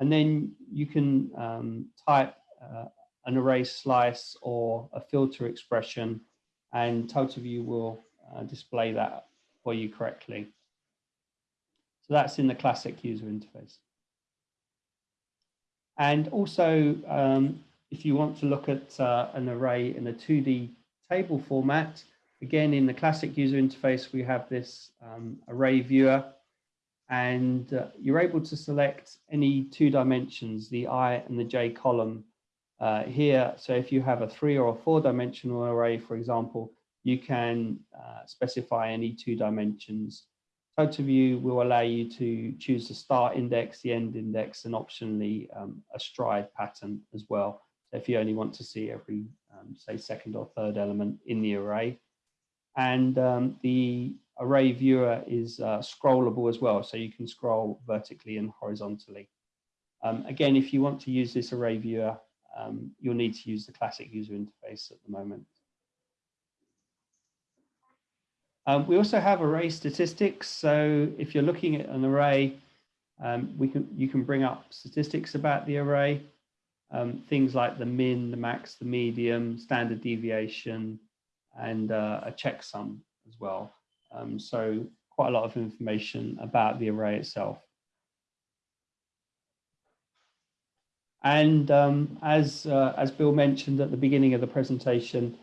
and then you can um, type uh, an array slice or a filter expression and TotalView will uh, display that for you correctly. So that's in the classic user interface. And also, um, if you want to look at uh, an array in a 2D table format, again, in the classic user interface, we have this um, array viewer and uh, you're able to select any two dimensions, the I and the J column uh, here. So if you have a three or a four dimensional array, for example, you can uh, specify any two dimensions. TotalView will allow you to choose the start index, the end index, and optionally um, a stride pattern as well So if you only want to see every, um, say, second or third element in the array. And um, the array viewer is uh, scrollable as well, so you can scroll vertically and horizontally. Um, again, if you want to use this array viewer, um, you'll need to use the classic user interface at the moment. Um, we also have array statistics. So if you're looking at an array, um, we can you can bring up statistics about the array um, things like the min, the max, the medium, standard deviation, and uh, a checksum as well. Um, so quite a lot of information about the array itself. And um, as, uh, as Bill mentioned at the beginning of the presentation,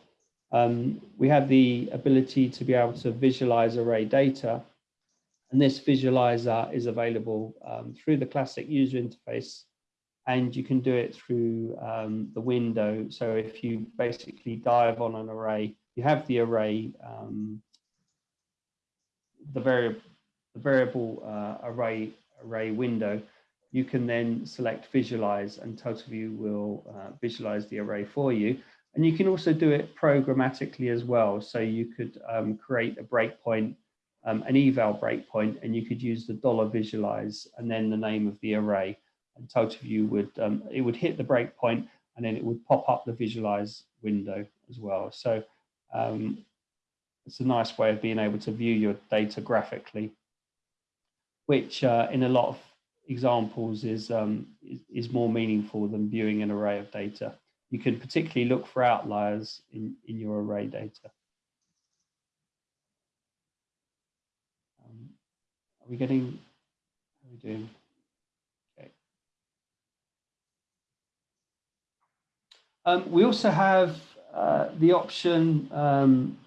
um, we have the ability to be able to visualize array data. And this visualizer is available um, through the classic user interface and you can do it through um, the window. So if you basically dive on an array, you have the array, um, the, vari the variable uh, array array window. You can then select visualize and TotalView will uh, visualize the array for you. And you can also do it programmatically as well. So you could um, create a breakpoint, um, an eval breakpoint, and you could use the dollar visualize and then the name of the array and TotalView would um, it would hit the breakpoint and then it would pop up the visualize window as well. So um, it's a nice way of being able to view your data graphically, which uh, in a lot of examples is, um, is, is more meaningful than viewing an array of data. You can particularly look for outliers in, in your array data. Um, are we getting, how are we doing? Okay. Um, we also have uh, the option um,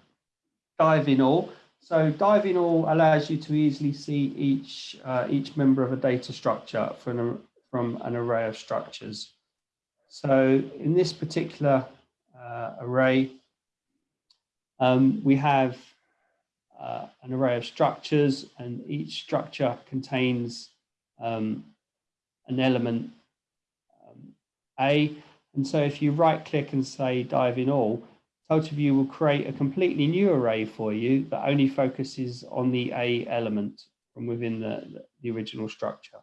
dive in all. So dive in all allows you to easily see each uh, each member of a data structure from from an array of structures. So in this particular uh, array, um, we have uh, an array of structures and each structure contains um, an element um, A. And so if you right click and say dive in all, TotalView will create a completely new array for you that only focuses on the A element from within the, the original structure.